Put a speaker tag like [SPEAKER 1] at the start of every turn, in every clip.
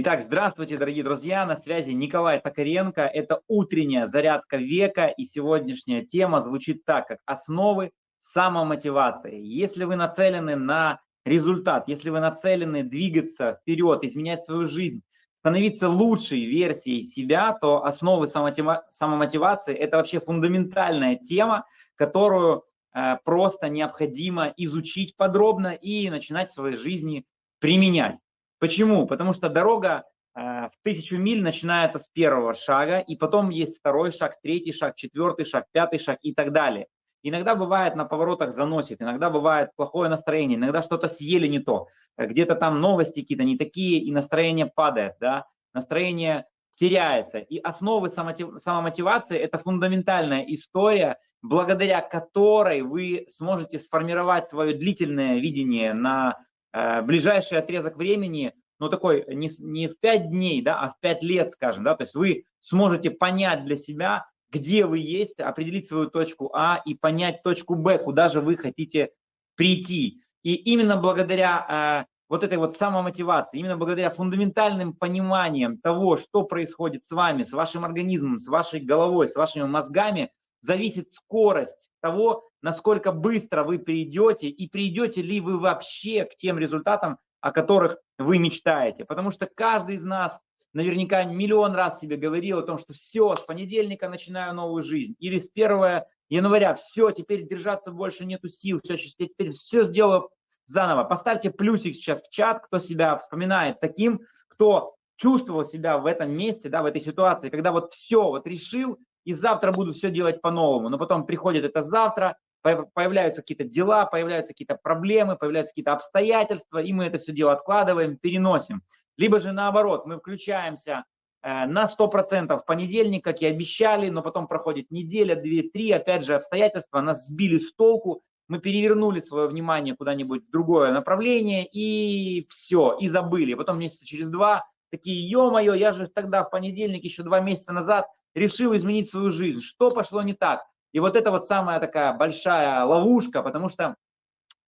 [SPEAKER 1] Итак, здравствуйте, дорогие друзья, на связи Николай Токаренко. Это утренняя зарядка века, и сегодняшняя тема звучит так, как основы самомотивации. Если вы нацелены на результат, если вы нацелены двигаться вперед, изменять свою жизнь, становиться лучшей версией себя, то основы самомотивации – это вообще фундаментальная тема, которую э, просто необходимо изучить подробно и начинать в своей жизни применять. Почему? Потому что дорога э, в тысячу миль начинается с первого шага, и потом есть второй шаг, третий шаг, четвертый шаг, пятый шаг и так далее. Иногда бывает на поворотах заносит, иногда бывает плохое настроение, иногда что-то съели не то, где-то там новости какие-то не такие, и настроение падает, да, настроение теряется. И основы самомотивации – это фундаментальная история, благодаря которой вы сможете сформировать свое длительное видение на Э, ближайший отрезок времени, ну такой не, не в 5 дней, да, а в 5 лет, скажем, да, то есть вы сможете понять для себя, где вы есть, определить свою точку А и понять точку Б, куда же вы хотите прийти. И именно благодаря э, вот этой вот самомотивации, именно благодаря фундаментальным пониманиям того, что происходит с вами, с вашим организмом, с вашей головой, с вашими мозгами, зависит скорость того, насколько быстро вы придете и придете ли вы вообще к тем результатам, о которых вы мечтаете. Потому что каждый из нас наверняка миллион раз себе говорил о том, что все, с понедельника начинаю новую жизнь. Или с 1 января, все, теперь держаться больше нету сил, все, теперь все сделаю заново. Поставьте плюсик сейчас в чат, кто себя вспоминает таким, кто чувствовал себя в этом месте, да, в этой ситуации, когда вот все, вот решил, и завтра буду все делать по-новому. Но потом приходит это завтра, появляются какие-то дела, появляются какие-то проблемы, появляются какие-то обстоятельства, и мы это все дело откладываем, переносим. Либо же наоборот, мы включаемся э, на 100% в понедельник, как и обещали, но потом проходит неделя, две, три, опять же обстоятельства нас сбили с толку, мы перевернули свое внимание куда-нибудь в другое направление и все, и забыли. Потом месяца через два такие, ё-моё, я же тогда в понедельник, еще два месяца назад решил изменить свою жизнь. Что пошло не так? И вот это вот самая такая большая ловушка, потому что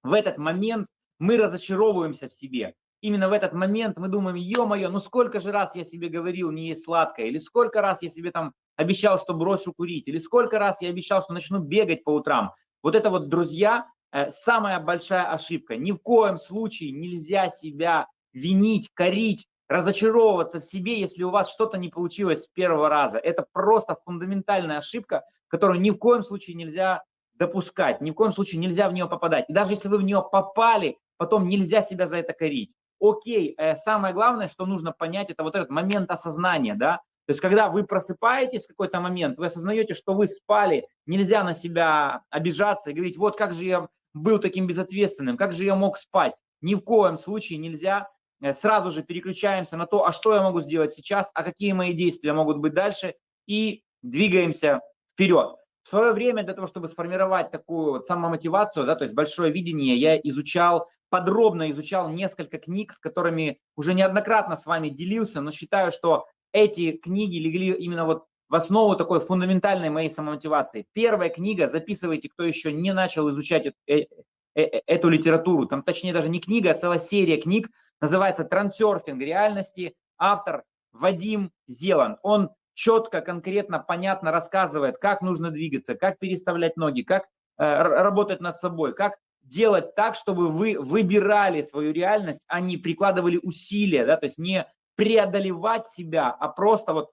[SPEAKER 1] в этот момент мы разочаровываемся в себе. Именно в этот момент мы думаем, ё-моё, ну сколько же раз я себе говорил не есть сладкое, или сколько раз я себе там обещал, что брошу курить, или сколько раз я обещал, что начну бегать по утрам. Вот это вот, друзья, э, самая большая ошибка. Ни в коем случае нельзя себя винить, корить, разочаровываться в себе, если у вас что-то не получилось с первого раза. Это просто фундаментальная ошибка, которую ни в коем случае нельзя допускать, ни в коем случае нельзя в нее попадать. И даже если вы в нее попали, потом нельзя себя за это корить. Окей, э, самое главное, что нужно понять, это вот этот момент осознания, да, то есть, когда вы просыпаетесь в какой-то момент, вы осознаете, что вы спали, нельзя на себя обижаться и говорить, вот как же я был таким безответственным, как же я мог спать. Ни в коем случае нельзя. Э, сразу же переключаемся на то, а что я могу сделать сейчас, а какие мои действия могут быть дальше, и двигаемся вперед. В свое время для того, чтобы сформировать такую вот самомотивацию, да, то есть большое видение, я изучал, подробно изучал несколько книг, с которыми уже неоднократно с вами делился, но считаю, что эти книги легли именно вот в основу такой фундаментальной моей самомотивации. Первая книга, записывайте, кто еще не начал изучать э, э, э, эту литературу, там точнее даже не книга, а целая серия книг, называется «Трансерфинг реальности», автор Вадим Зеланд. Он четко, конкретно, понятно рассказывает, как нужно двигаться, как переставлять ноги, как э, работать над собой, как делать так, чтобы вы выбирали свою реальность, а не прикладывали усилия, да, то есть не преодолевать себя, а просто вот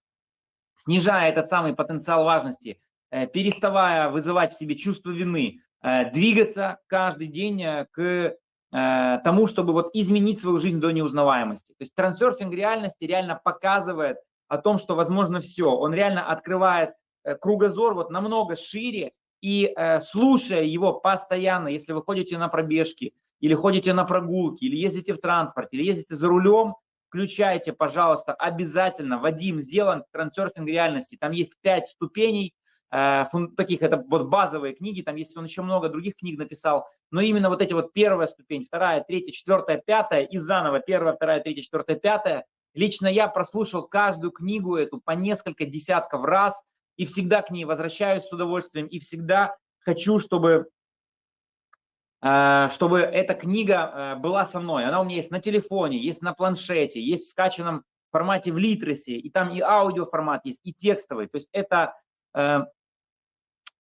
[SPEAKER 1] снижая этот самый потенциал важности, э, переставая вызывать в себе чувство вины, э, двигаться каждый день э, к тому, чтобы вот изменить свою жизнь до неузнаваемости. То есть трансерфинг реальности реально показывает, о том, что возможно все. Он реально открывает э, кругозор вот намного шире, и э, слушая его постоянно, если вы ходите на пробежки, или ходите на прогулки, или ездите в транспорте, или ездите за рулем, включайте, пожалуйста, обязательно Вадим Зеланд «Трансерфинг реальности». Там есть пять ступеней, э, таких, это вот базовые книги, там есть он еще много других книг написал, но именно вот эти вот первая ступень, вторая, третья, четвертая, пятая, и заново первая, вторая, третья, четвертая, пятая, Лично я прослушал каждую книгу эту по несколько десятков раз и всегда к ней возвращаюсь с удовольствием и всегда хочу, чтобы, э, чтобы эта книга э, была со мной. Она у меня есть на телефоне, есть на планшете, есть в скачанном формате в литресе, и там и аудио формат есть, и текстовый. То есть это, э,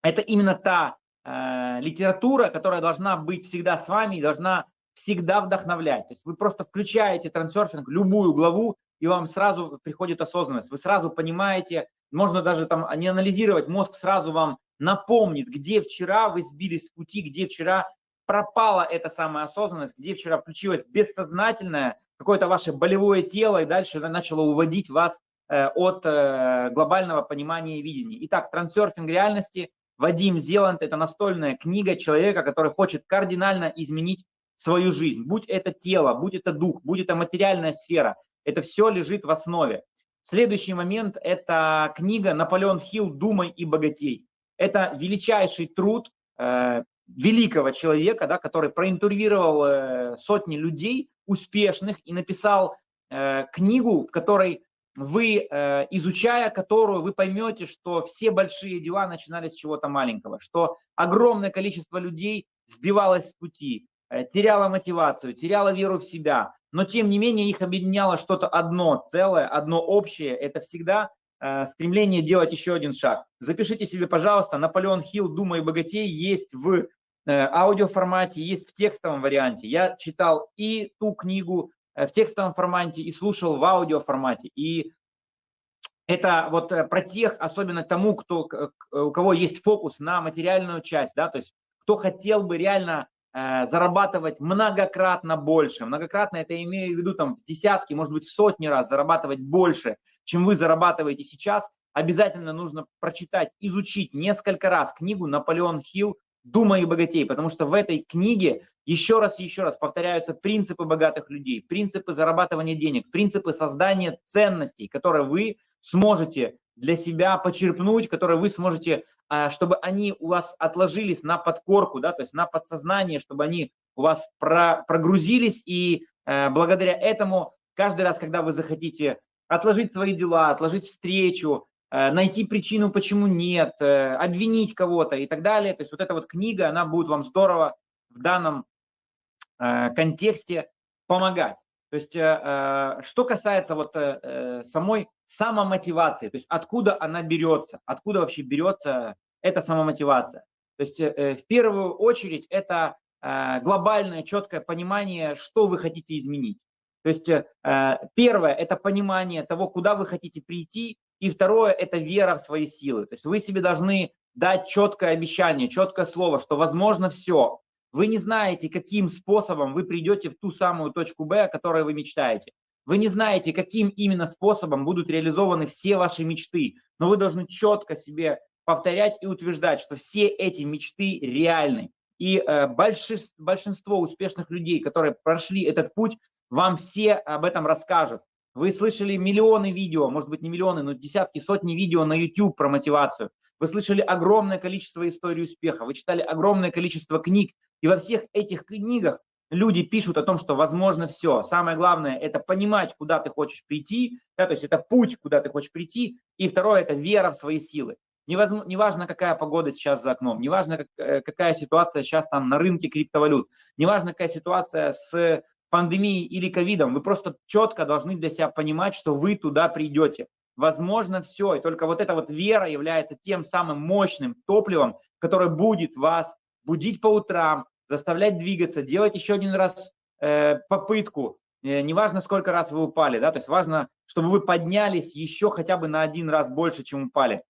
[SPEAKER 1] это именно та э, литература, которая должна быть всегда с вами и должна всегда вдохновлять. То есть вы просто включаете трансерфинг, любую главу, и вам сразу приходит осознанность. Вы сразу понимаете, можно даже там не анализировать, мозг сразу вам напомнит, где вчера вы сбились с пути, где вчера пропала эта самая осознанность, где вчера включилось бессознательное, какое-то ваше болевое тело, и дальше начало уводить вас э, от э, глобального понимания и видения. Итак, трансерфинг реальности, Вадим Зеланд – это настольная книга человека, который хочет кардинально изменить свою жизнь. Будь это тело, будь это дух, будь это материальная сфера, это все лежит в основе. Следующий момент – это книга «Наполеон Хилл. Думай и богатей». Это величайший труд э, великого человека, да, который проинтервьюировал э, сотни людей успешных и написал э, книгу, в которой вы, э, изучая которую, вы поймете, что все большие дела начинались с чего-то маленького, что огромное количество людей сбивалось с пути, э, теряло мотивацию, теряло веру в себя, но тем не менее их объединяло что-то одно целое, одно общее. Это всегда э, стремление делать еще один шаг. Запишите себе, пожалуйста, Наполеон Хилл «Думай богатей» есть в аудиоформате, есть в текстовом варианте. Я читал и ту книгу в текстовом формате, и слушал в аудиоформате. И это вот э, про тех, особенно тому, кто, у кого есть фокус на материальную часть, да, то есть кто хотел бы реально зарабатывать многократно больше. Многократно это имею в виду там в десятки, может быть в сотни раз зарабатывать больше, чем вы зарабатываете сейчас. Обязательно нужно прочитать, изучить несколько раз книгу Наполеон Хилл «Думай и богатей», потому что в этой книге еще раз еще раз повторяются принципы богатых людей, принципы зарабатывания денег, принципы создания ценностей, которые вы сможете для себя почерпнуть, которые вы сможете, а, чтобы они у вас отложились на подкорку, да, то есть на подсознание, чтобы они у вас про, прогрузились, и э, благодаря этому каждый раз, когда вы захотите отложить свои дела, отложить встречу, Э, найти причину, почему нет, э, обвинить кого-то и так далее. То есть вот эта вот книга, она будет вам здорово в данном контексте помогать. То есть что касается вот самой самомотивации, то есть откуда она берется, откуда вообще берется эта самомотивация. То есть в первую очередь это глобальное четкое понимание, что вы хотите изменить. То есть первое – это понимание того, куда вы хотите прийти, и второе – это вера в свои силы. То есть вы себе должны дать четкое обещание, четкое слово, что возможно все. Вы не знаете, каким способом вы придете в ту самую точку Б, о которой вы мечтаете. Вы не знаете, каким именно способом будут реализованы все ваши мечты, но вы должны четко себе повторять и утверждать, что все эти мечты реальны. И э, большинство, успешных людей, которые прошли этот путь, вам все об этом расскажут. Вы слышали миллионы видео, может быть не миллионы, но десятки, сотни видео на YouTube про мотивацию. Вы слышали огромное количество историй успеха, вы читали огромное количество книг. И во всех этих книгах люди пишут о том, что возможно все. Самое главное – это понимать, куда ты хочешь прийти, да, то есть это путь, куда ты хочешь прийти. И второе – это вера в свои силы. Неважно, какая погода сейчас за окном, неважно, э, какая ситуация сейчас там на рынке криптовалют, неважно, какая ситуация с пандемией или ковидом, вы просто четко должны для себя понимать, что вы туда придете. Возможно все, и только вот эта вот вера является тем самым мощным топливом, которое будет вас будить по утрам, заставлять двигаться, делать еще один раз э, попытку, э, неважно сколько раз вы упали, да, то есть важно, чтобы вы поднялись еще хотя бы на один раз больше, чем упали.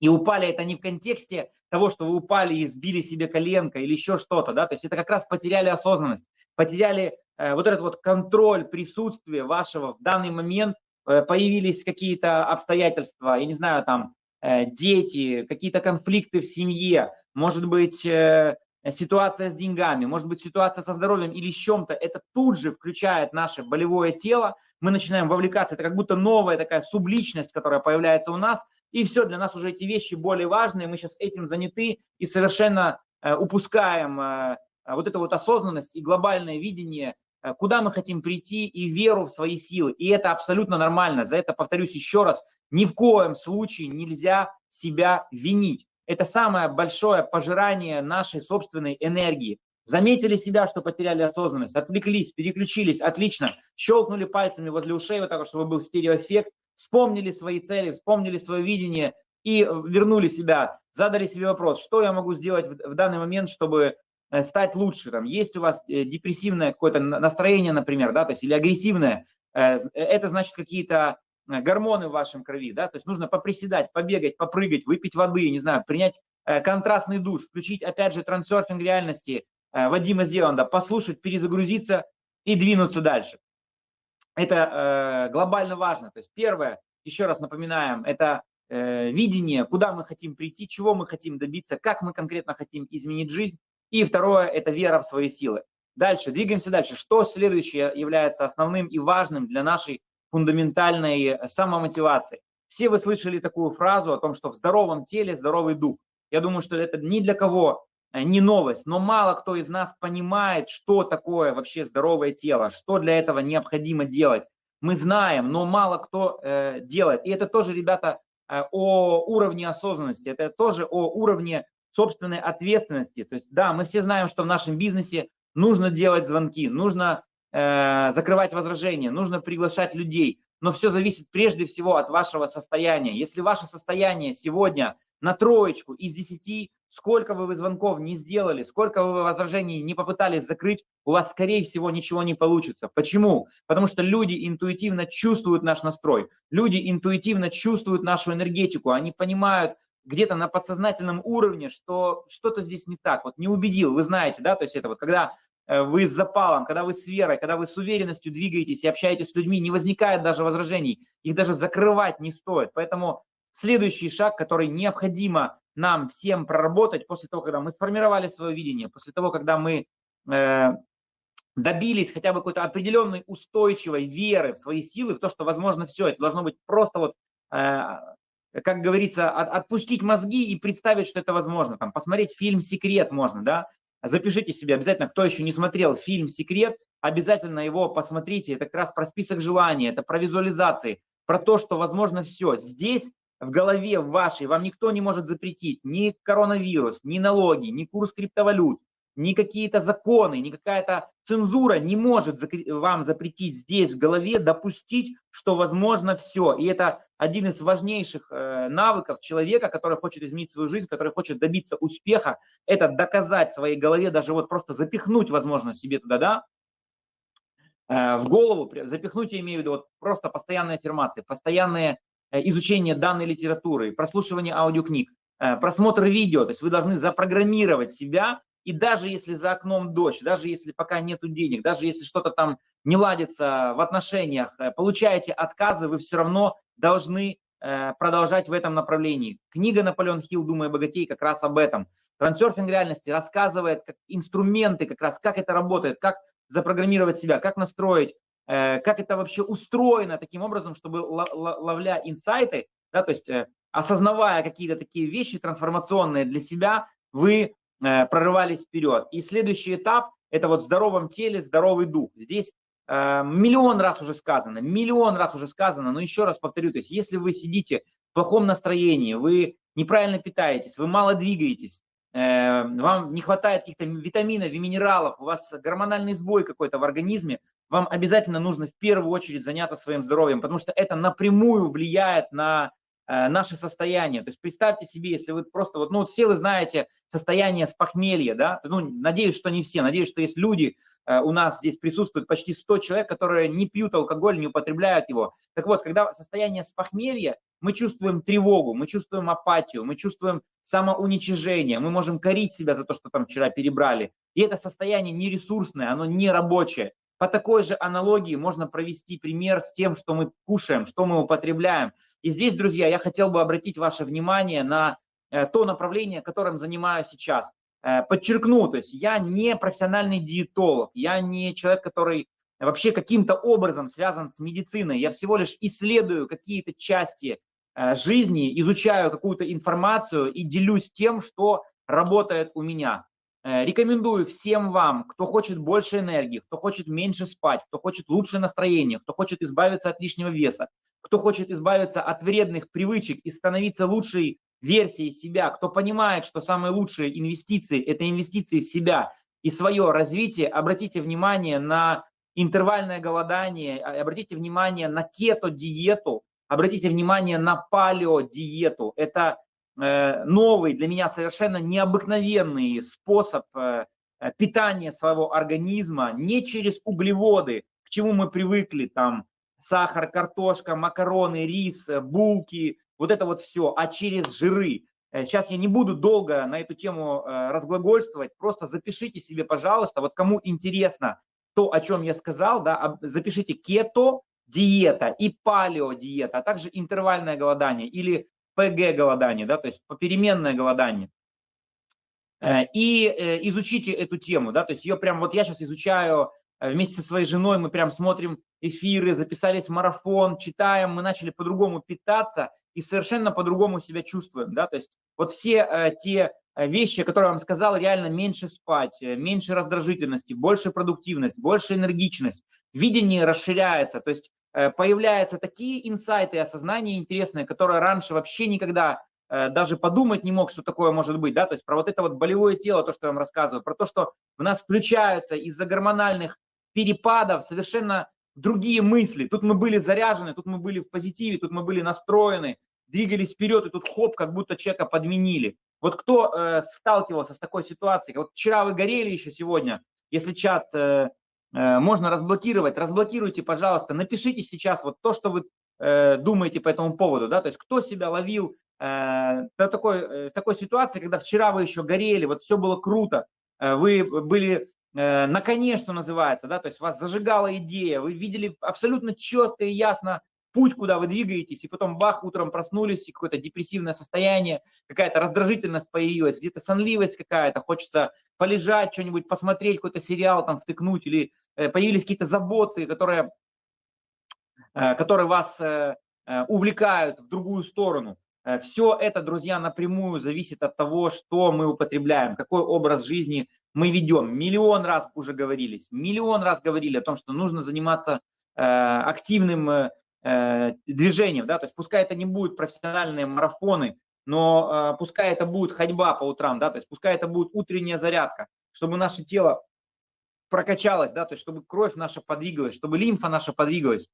[SPEAKER 1] И упали это не в контексте того, что вы упали и сбили себе коленко или еще что-то, да, то есть это как раз потеряли осознанность, потеряли Э, вот этот вот контроль присутствия вашего в данный момент, э, появились какие-то обстоятельства, я не знаю, там, э, дети, какие-то конфликты в семье, может быть, ситуация с деньгами, может быть, ситуация со здоровьем или с чем-то, это тут же включает наше болевое тело, мы начинаем вовлекаться, это как будто новая такая субличность, которая появляется у нас, и все, для нас уже эти вещи более важные, мы сейчас этим заняты и совершенно упускаем вот эту вот осознанность и глобальное видение Э, куда мы хотим прийти и веру в свои силы. И это абсолютно нормально. За это, повторюсь еще раз, ни в коем случае нельзя себя винить. Это самое большое пожирание нашей собственной энергии. Заметили себя, что потеряли осознанность, отвлеклись, переключились, отлично, щелкнули пальцами возле ушей, вот так, чтобы был стереоэффект, вспомнили свои цели, вспомнили свое видение и вернули себя, задали себе вопрос, что я могу сделать в, в данный момент, чтобы э, стать лучше. Там, есть у вас э, депрессивное какое-то настроение, например, да, то есть или агрессивное, э, это значит какие-то гормоны в вашем крови, да, то есть нужно поприседать, побегать, попрыгать, выпить воды, не знаю, принять контрастный душ, включить, опять же, трансерфинг реальности, Э, Вадима Зеланда, послушать, перезагрузиться и двинуться дальше. Это э, глобально важно. То есть первое, еще раз напоминаем, это э, видение, куда мы хотим прийти, чего мы хотим добиться, как мы конкретно хотим изменить жизнь. И второе, это вера в свои силы. Дальше, двигаемся дальше. Что следующее является основным и важным для нашей фундаментальной самомотивации? Все вы слышали такую фразу о том, что в здоровом теле здоровый дух. Я думаю, что это ни для кого Э, не новость, но мало кто из нас понимает, что такое вообще здоровое тело, что для этого необходимо делать. Мы знаем, но мало кто э, делает. И это тоже, ребята, э, о уровне осознанности, это тоже о уровне собственной ответственности. То есть, да, мы все знаем, что в нашем бизнесе нужно делать звонки, нужно э, закрывать возражения, нужно приглашать людей, но все зависит прежде всего от вашего состояния. Если ваше состояние сегодня на троечку из десяти, сколько вы звонков не сделали, сколько вы возражений не попытались закрыть, у вас, скорее всего, ничего не получится. Почему? Потому что люди интуитивно чувствуют наш настрой, люди интуитивно чувствуют нашу энергетику, они понимают где-то на подсознательном уровне, что что-то здесь не так, вот не убедил, вы знаете, да, то есть это вот когда вы с запалом, когда вы с верой, когда вы с уверенностью двигаетесь и общаетесь с людьми, не возникает даже возражений, их даже закрывать не стоит. Поэтому следующий шаг, который необходимо нам всем проработать после того, когда мы сформировали свое видение, после того, когда мы э, добились хотя бы какой-то определенной устойчивой веры в свои силы, в то, что возможно все, это должно быть просто вот, э, как говорится, от, отпустить мозги и представить, что это возможно. Там, посмотреть фильм «Секрет» можно, да, запишите себе обязательно, кто еще не смотрел фильм «Секрет», обязательно его посмотрите, это как раз про список желаний, это про визуализации, про то, что возможно все. Здесь в голове вашей вам никто не может запретить ни коронавирус, ни налоги, ни курс криптовалют, ни какие-то законы, ни какая-то цензура не может вам запретить здесь в голове допустить, что возможно все. И это один из важнейших э, навыков человека, который хочет изменить свою жизнь, который хочет добиться успеха, это доказать своей голове, даже вот просто запихнуть, возможно, себе туда, да, э, в голову, запихнуть, я имею в виду, вот просто постоянные аффирмации, постоянные Э, изучение данной литературы, прослушивание аудиокниг, просмотр видео. То есть вы должны запрограммировать себя, и даже если за окном дождь, даже если пока нет денег, даже если что-то там не ладится в отношениях, э, получаете отказы, вы все равно должны продолжать в этом направлении. Книга Наполеон Хилл «Думай богатей» как раз об этом. Трансерфинг реальности рассказывает как инструменты, как раз как это работает, как запрограммировать себя, как настроить Э, как это вообще устроено таким образом, чтобы ловля инсайты, да, то есть э, осознавая какие-то такие вещи трансформационные для себя, вы э, прорывались вперед. И следующий этап – это вот в здоровом теле здоровый дух. Здесь миллион раз уже сказано, миллион раз уже сказано, но еще раз повторю, то есть если вы сидите в плохом настроении, вы неправильно питаетесь, вы мало двигаетесь, вам не хватает каких-то витаминов и минералов, у вас гормональный сбой какой-то в организме, вам обязательно нужно в первую очередь заняться своим здоровьем, потому что это напрямую влияет на э, наше состояние. То есть представьте себе, если вы просто вот, ну вот все вы знаете состояние с похмелья, да, ну надеюсь, что не все, надеюсь, что есть люди, э, у нас здесь присутствует почти 100 человек, которые не пьют алкоголь, не употребляют его. Так вот, когда состояние с похмелья, мы чувствуем тревогу, мы чувствуем апатию, мы чувствуем самоуничижение, мы можем корить себя за то, что там вчера перебрали. И это состояние нересурсное, оно не рабочее. По такой же аналогии можно провести пример с тем, что мы кушаем, что мы употребляем. И здесь, друзья, я хотел бы обратить ваше внимание на э, то направление, которым занимаюсь сейчас. Э, подчеркну, то есть я не профессиональный диетолог, я не человек, который вообще каким-то образом связан с медициной. Я всего лишь исследую какие-то части э, жизни, изучаю какую-то информацию и делюсь тем, что работает у меня. Э, рекомендую всем вам, кто хочет больше энергии, кто хочет меньше спать, кто хочет лучшее настроение, кто хочет избавиться от лишнего веса, кто хочет избавиться от вредных привычек и становиться лучшей версией себя, кто понимает, что самые лучшие инвестиции – это инвестиции в себя, и свое развитие, обратите внимание на интервальное голодание, а, обратите внимание на кето-диету, обратите внимание на палео-диету. Это новый, для меня совершенно необыкновенный способ э, э, питания своего организма не через углеводы, к чему мы привыкли, там сахар, картошка, макароны, рис, булки, вот это вот все, а через жиры. Сейчас я не буду долго на эту тему разглагольствовать, просто запишите себе, пожалуйста, вот кому интересно то, о чем я сказал, да, запишите кето, диета и палео диета, а также интервальное голодание или ПГ голодание, да, то есть попеременное голодание. Э, и э, изучите эту тему, да, то есть ее прям вот я сейчас изучаю э, вместе со своей женой, мы прям смотрим эфиры, записались в марафон, читаем, мы начали по-другому питаться и совершенно по-другому себя чувствуем, да, то есть вот все те вещи, которые я вам сказал, реально меньше спать, меньше раздражительности, больше продуктивность, больше энергичность, видение расширяется, то есть появляются такие инсайты и осознания интересные, которые раньше вообще никогда э, даже подумать не мог, что такое может быть, да, то есть про вот это вот болевое тело, то, что я вам рассказываю, про то, что в нас включаются из-за гормональных перепадов совершенно другие мысли. Тут мы были заряжены, тут мы были в позитиве, тут мы были настроены, двигались вперед, и тут хоп, как будто человека подменили. Вот кто э, сталкивался с такой ситуацией? Вот вчера вы горели еще сегодня, если чат э, Э, можно разблокировать, разблокируйте, пожалуйста, напишите сейчас вот то, что вы э, думаете по этому поводу, да, то есть кто себя ловил э, в такой, э, в такой ситуации, когда вчера вы еще горели, вот все было круто, э, вы были э, на коне, что называется, да, то есть вас зажигала идея, вы видели абсолютно четко и ясно путь, куда вы двигаетесь, и потом бах, утром проснулись, и какое-то депрессивное состояние, какая-то раздражительность появилась, где-то сонливость какая-то, хочется полежать, что-нибудь посмотреть, какой-то сериал там втыкнуть, или э, появились какие-то заботы, которые, э, которые вас э, увлекают в другую сторону. Все это, друзья, напрямую зависит от того, что мы употребляем, какой образ жизни мы ведем. Миллион раз уже говорились, миллион раз говорили о том, что нужно заниматься активным движением, да, то есть пускай это не будут профессиональные марафоны, но э, пускай это будет ходьба по утрам, да, то есть пускай это будет утренняя зарядка, чтобы наше тело прокачалось, да, то есть чтобы кровь наша подвигалась, чтобы лимфа наша подвигалась.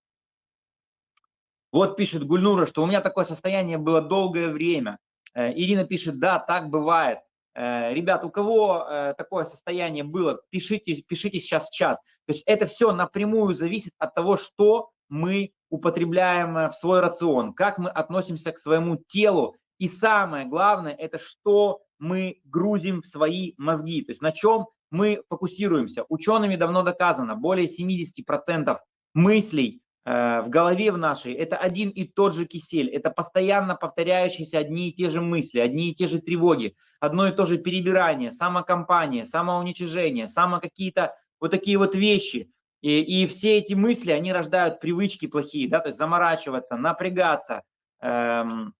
[SPEAKER 1] Вот пишет Гульнура, что у меня такое состояние было долгое время. Э, Ирина пишет, да, так бывает. Э, ребят, у кого э, такое состояние было, пишите, пишите сейчас в чат. То есть это все напрямую зависит от того, что мы употребляем в свой рацион, как мы относимся к своему телу и самое главное, это что мы грузим в свои мозги, то есть на чем мы фокусируемся. Учеными давно доказано, более 70% мыслей э, в голове в нашей – это один и тот же кисель, это постоянно повторяющиеся одни и те же мысли, одни и те же тревоги, одно и то же перебирание, самокомпания, самоуничижение, само какие-то вот такие вот вещи. И, и все эти мысли, они рождают привычки плохие, да, то есть заморачиваться, напрягаться, эм,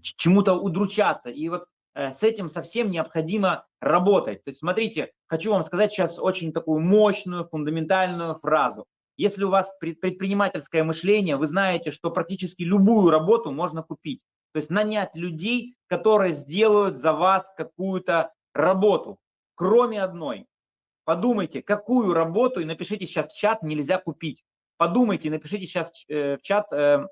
[SPEAKER 1] чему-то удручаться. И вот э, с этим совсем необходимо работать. То есть смотрите, хочу вам сказать сейчас очень такую мощную, фундаментальную фразу. Если у вас предпринимательское мышление, вы знаете, что практически любую работу можно купить. То есть нанять людей, которые сделают за вас какую-то работу, кроме одной. Подумайте, какую работу, и напишите сейчас в чат, нельзя купить. Подумайте, напишите сейчас э, в чат, э,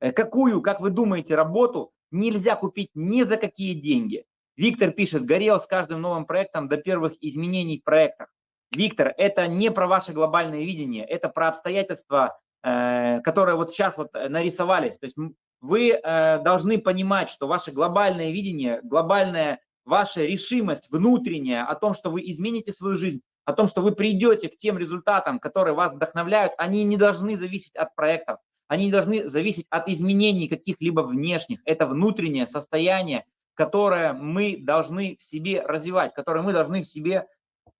[SPEAKER 1] Э, какую, как вы думаете, работу нельзя купить ни за какие деньги? Виктор пишет, горел с каждым новым проектом до первых изменений в проектах. Виктор, это не про ваше глобальное видение, это про обстоятельства, э, которые вот сейчас вот нарисовались. То есть вы э, должны понимать, что ваше глобальное видение, глобальная ваша решимость внутренняя о том, что вы измените свою жизнь, о том, что вы придете к тем результатам, которые вас вдохновляют, они не должны зависеть от проектов. Они не должны зависеть от изменений каких-либо внешних. Это внутреннее состояние, которое мы должны в себе развивать, которое мы должны в себе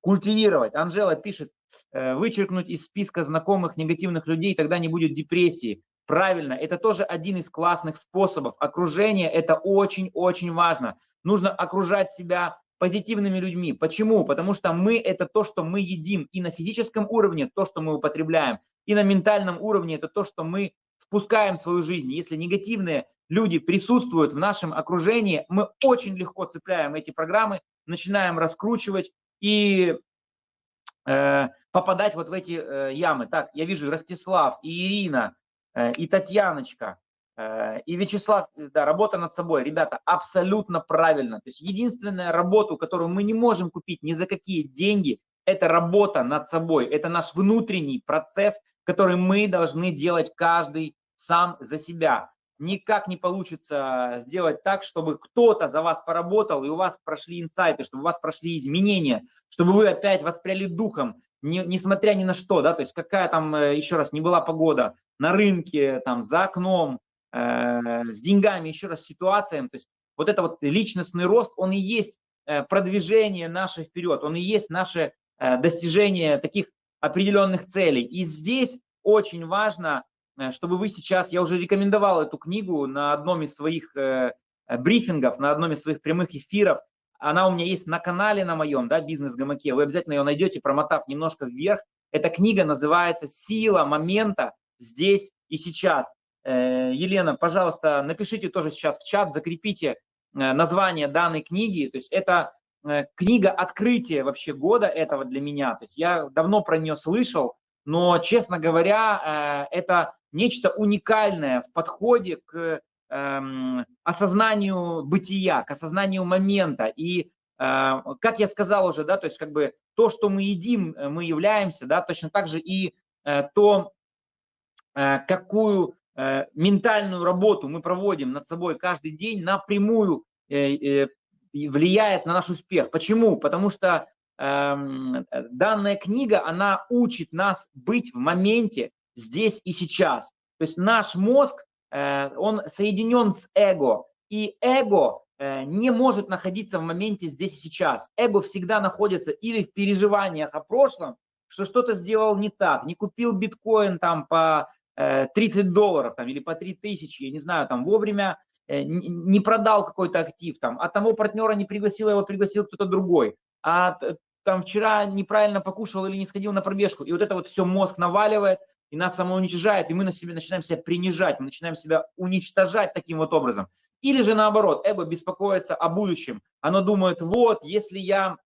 [SPEAKER 1] культивировать. Анжела пишет, э, вычеркнуть из списка знакомых негативных людей, тогда не будет депрессии. Правильно, это тоже один из классных способов. Окружение – это очень-очень важно. Нужно окружать себя позитивными людьми. Почему? Потому что мы – это то, что мы едим. И на физическом уровне то, что мы употребляем. И на ментальном уровне это то, что мы впускаем в свою жизнь. Если негативные люди присутствуют в нашем окружении, мы очень легко цепляем эти программы, начинаем раскручивать, и э, попадать вот в эти э, ямы. Так, я вижу Ростислав, и Ирина, э, и Татьяночка, и Вячеслав, да, работа над собой. Ребята, абсолютно правильно. То есть единственная работа, которую мы не можем купить ни за какие деньги, это работа над собой. Это наш внутренний процесс, который мы должны делать каждый сам за себя никак не получится сделать так, чтобы кто-то за вас поработал, и у вас прошли инсайты, чтобы у вас прошли изменения, чтобы вы опять воспряли духом, не, несмотря ни на что, да, то есть какая там, э, еще раз, не была погода на рынке, там, за окном, э, с деньгами, еще раз, ситуациями, то есть вот это вот личностный рост, он и есть э, продвижение наше вперед, он и есть наше э, достижение таких определенных целей. И здесь очень важно Э, чтобы вы сейчас, я уже рекомендовал эту книгу на одном из своих э, э, брифингов, на одном из своих прямых эфиров. Она у меня есть на канале на моем, да, бизнес-гамаке. Вы обязательно ее найдете, промотав немножко вверх. Эта книга называется «Сила момента здесь и сейчас». Елена, пожалуйста, напишите тоже сейчас в чат, закрепите название данной книги. То есть это книга открытия вообще года этого для меня. То есть я давно про нее слышал, но, честно говоря, это нечто уникальное в подходе к эм, осознанию бытия, к осознанию момента. И, э, как я сказал уже, да, то есть как бы то, что мы едим, э, мы являемся, да, точно так же и э, то, э, какую э, ментальную работу мы проводим над собой каждый день, напрямую э, э, влияет на наш успех. Почему? Потому что эм, данная книга, она учит нас быть в моменте, здесь и сейчас. То есть наш мозг, э, он соединен с эго, и эго э, не может находиться в моменте здесь и сейчас. Эго всегда находится или в переживаниях о прошлом, что что-то сделал не так, не купил биткоин там по 30 э, долларов там, или по 3000, я не знаю, там вовремя не продал какой-то актив, там, а того партнера не пригласил, его пригласил кто-то другой, а там вчера неправильно покушал или не сходил на пробежку, и вот это вот все мозг наваливает, и нас самоуничижает, и мы на себе начинаем себя принижать, мы начинаем себя уничтожать таким вот образом. Или же наоборот, эго беспокоится о будущем. Оно думает, вот, если я,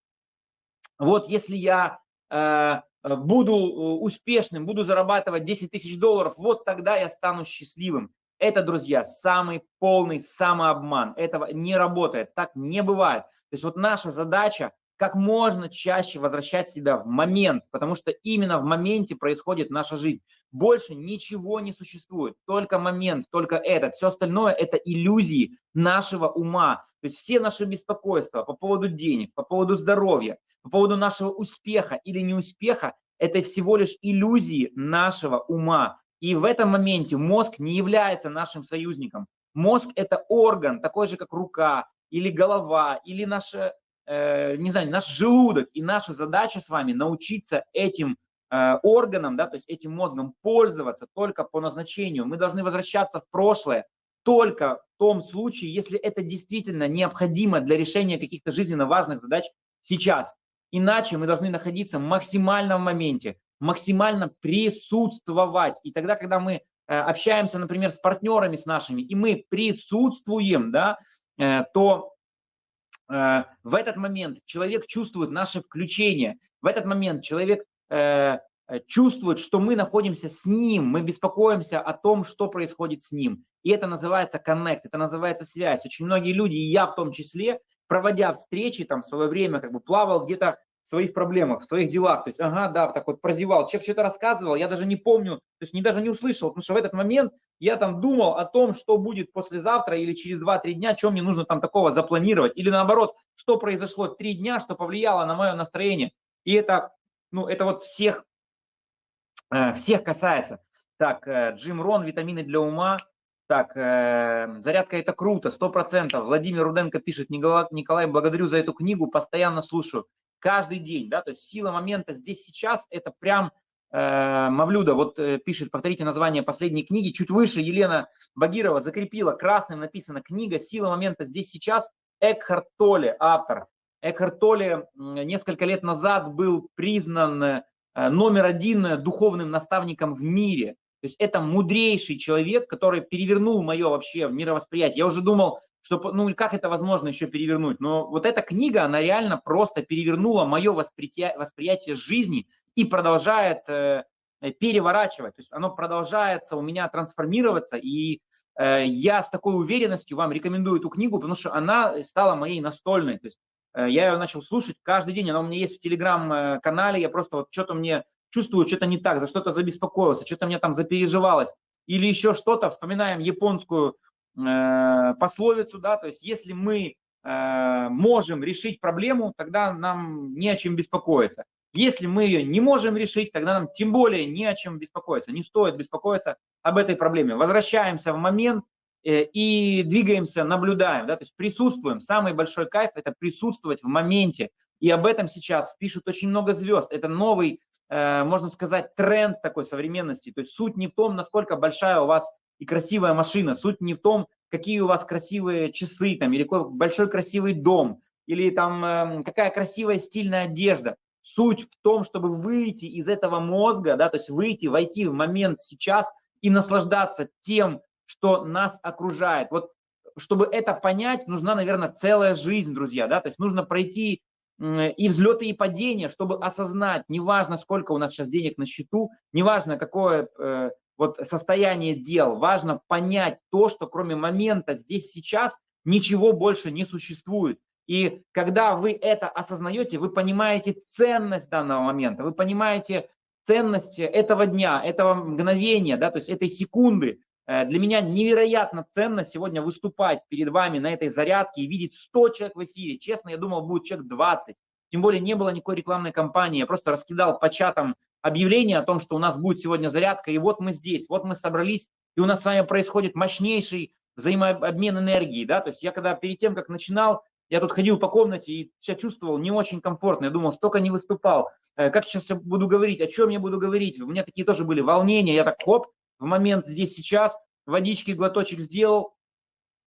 [SPEAKER 1] вот, если я э, буду э, успешным, буду зарабатывать 10 тысяч долларов, вот тогда я стану счастливым. Это, друзья, самый полный самообман. Этого не работает, так не бывает. То есть вот наша задача как можно чаще возвращать себя в момент, потому что именно в моменте происходит наша жизнь. Больше ничего не существует, только момент, только этот. Все остальное – это иллюзии нашего ума. То есть все наши беспокойства по поводу денег, по поводу здоровья, по поводу нашего успеха или неуспеха – это всего лишь иллюзии нашего ума. И в этом моменте мозг не является нашим союзником. Мозг – это орган, такой же, как рука, или голова, или наша Э, не знаю, наш желудок. И наша задача с вами научиться этим э, органам, да, то есть этим мозгом пользоваться только по назначению. Мы должны возвращаться в прошлое только в том случае, если это действительно необходимо для решения каких-то жизненно важных задач сейчас. Иначе мы должны находиться максимально в моменте, максимально присутствовать. И тогда, когда мы э, общаемся, например, с партнерами с нашими, и мы присутствуем, да, то Э, в этот момент человек чувствует наше включение, в этот момент человек э, э, чувствует, что мы находимся с ним, мы беспокоимся о том, что происходит с ним. И это называется коннект, это называется связь. Очень многие люди, и я в том числе, проводя встречи там в свое время, как бы плавал где-то своих проблемах, в своих делах. То есть, ага, да, так вот прозевал. Человек что-то рассказывал, я даже не помню, то есть не, даже не услышал, потому что в этот момент я там думал о том, что будет послезавтра или через 2-3 дня, что мне нужно там такого запланировать. Или наоборот, что произошло 3 дня, что повлияло на мое настроение. И это, ну, это вот всех, э, всех касается. Так, э, Джим Рон, витамины для ума. Так, э, зарядка это круто, 100%. Владимир Руденко пишет, Николай, Николай, благодарю за эту книгу, постоянно слушаю каждый день, да, то есть сила момента здесь сейчас это прям э, Мавлюда вот э, пишет, повторите название последней книги, чуть выше Елена Багирова закрепила, красным написано книга «Сила момента здесь сейчас», Экхарт Толе, автор. Экхарт Толе несколько лет назад был признан э, номер один духовным наставником в мире. То есть это мудрейший человек, который перевернул мое вообще мировосприятие. Я уже думал, что, ну, как это возможно еще перевернуть? Но вот эта книга, она реально просто перевернула мое восприятие, восприятие жизни и продолжает э, переворачивать. То есть оно продолжается у меня трансформироваться, и э, я с такой уверенностью вам рекомендую эту книгу, потому что она стала моей настольной. То есть э, я ее начал слушать каждый день, она у меня есть в телеграм-канале, я просто вот что-то мне чувствую, что-то не так, за что-то забеспокоился, что-то мне там запереживалось, или еще что-то, вспоминаем японскую э, пословицу, да, то есть если мы э, можем решить проблему, тогда нам не о чем беспокоиться. Если мы ее не можем решить, тогда нам тем более не о чем беспокоиться, не стоит беспокоиться об этой проблеме. Возвращаемся в момент э, и двигаемся, наблюдаем, да, то есть присутствуем. Самый большой кайф – это присутствовать в моменте. И об этом сейчас пишут очень много звезд. Это новый, можно сказать, тренд такой современности. То есть суть не в том, насколько большая у вас и красивая машина, суть не в том, какие у вас красивые часы там, или какой большой красивый дом, или там эм, какая красивая стильная одежда. Суть в том, чтобы выйти из этого мозга, да, то есть выйти, войти в момент сейчас и наслаждаться тем, что нас окружает. Вот чтобы это понять, нужна, наверное, целая жизнь, друзья, да, то есть нужно пройти и взлеты, и падения, чтобы осознать, неважно, сколько у нас сейчас денег на счету, неважно, какое э, вот состояние дел, важно понять то, что кроме момента здесь сейчас ничего больше не существует. И когда вы это осознаете, вы понимаете ценность данного момента, вы понимаете ценность этого дня, этого мгновения, да, то есть этой секунды. Э, для меня невероятно ценно сегодня выступать перед вами на этой зарядке и видеть 100 человек в эфире. Честно, я думал, будет человек 20. Тем более не было никакой рекламной кампании. Я просто раскидал по чатам объявление о том, что у нас будет сегодня зарядка. И вот мы здесь, вот мы собрались, и у нас с вами происходит мощнейший взаимообмен энергии. Да? То есть я когда перед тем, как начинал, я тут ходил по комнате и себя чувствовал не очень комфортно. Я думал, столько не выступал. Э, как сейчас я буду говорить? О чем я буду говорить? У меня такие тоже были волнения. Я так, хоп, в момент здесь сейчас, водички, глоточек сделал,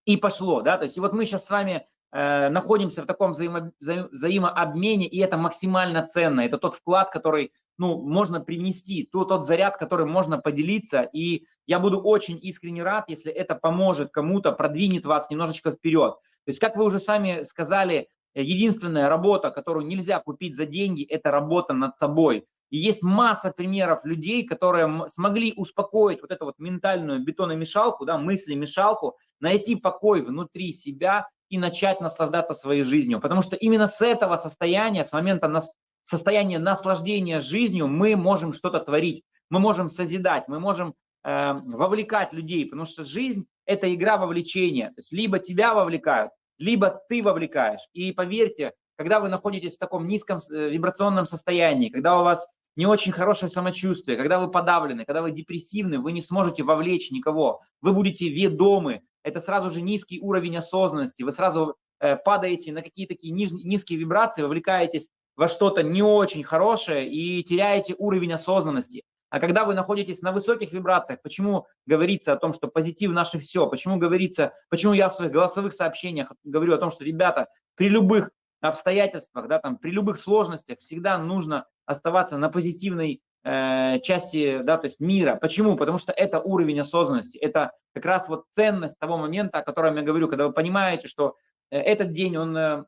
[SPEAKER 1] и пошло. Да? То есть и вот мы сейчас с вами э, находимся в таком взаимо, вза, взаимообмене, и это максимально ценно. Это тот вклад, который ну, можно принести, тот, тот заряд, который можно поделиться. И я буду очень искренне рад, если это поможет кому-то, продвинет вас немножечко вперед. То есть, как вы уже сами сказали, единственная работа, которую нельзя купить за деньги, это работа над собой. И есть масса примеров людей, которые смогли успокоить вот эту вот ментальную бетономешалку, да, мысли-мешалку, найти покой внутри себя и начать наслаждаться своей жизнью. Потому что именно с этого состояния, с момента нас, состояния наслаждения жизнью, мы можем что-то творить, мы можем созидать, мы можем э, вовлекать людей, потому что жизнь это игра вовлечения. То есть либо тебя вовлекают, либо ты вовлекаешь. И поверьте, когда вы находитесь в таком низком э, вибрационном состоянии, когда у вас не очень хорошее самочувствие, когда вы подавлены, когда вы депрессивны, вы не сможете вовлечь никого. Вы будете ведомы. Это сразу же низкий уровень осознанности. Вы сразу э, падаете на какие-то такие ниж, низкие вибрации, вовлекаетесь во что-то не очень хорошее и теряете уровень осознанности. А когда вы находитесь на высоких вибрациях, почему говорится о том, что позитив наше все, почему говорится, почему я в своих голосовых сообщениях говорю о том, что, ребята, при любых обстоятельствах, да, там, при любых сложностях всегда нужно оставаться на позитивной э, части, да, то есть мира. Почему? Потому что это уровень осознанности, это как раз вот ценность того момента, о котором я говорю, когда вы понимаете, что э, этот день, он э,